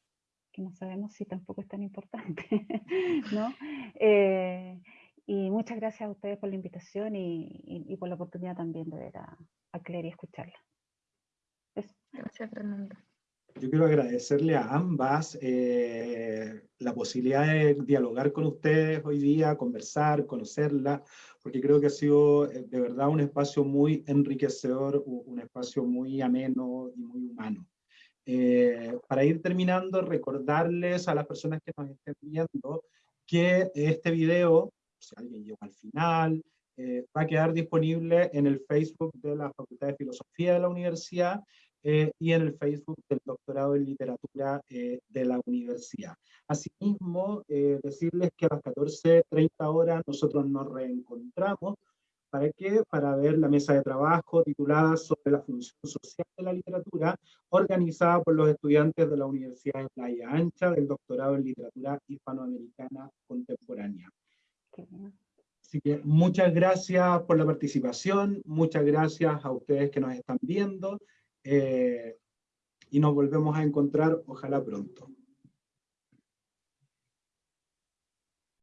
que no sabemos si tampoco es tan importante, ¿no? Eh, y muchas gracias a ustedes por la invitación y, y, por la oportunidad también de ver a, Claire y escucharla.
Gracias, Fernanda.
Yo quiero agradecerle a ambas eh, la posibilidad de dialogar con ustedes hoy día, conversar, conocerla, porque creo que ha sido eh, de verdad un espacio muy enriquecedor, un espacio muy ameno y muy humano. Eh, para ir terminando, recordarles a las personas que nos estén viendo que este video, si alguien llegó al final, eh, va a quedar disponible en el Facebook de la Facultad de Filosofía de la Universidad eh, y en el Facebook del doctorado en literatura eh, de la universidad. Asimismo, eh, decirles que a las 14.30 horas nosotros nos reencontramos. ¿Para qué? Para ver la mesa de trabajo titulada sobre la función social de la literatura, organizada por los estudiantes de la Universidad de Playa Ancha del doctorado en literatura hispanoamericana contemporánea. Así que muchas gracias por la participación, muchas gracias a ustedes que nos están viendo. Eh, y nos volvemos a encontrar, ojalá pronto.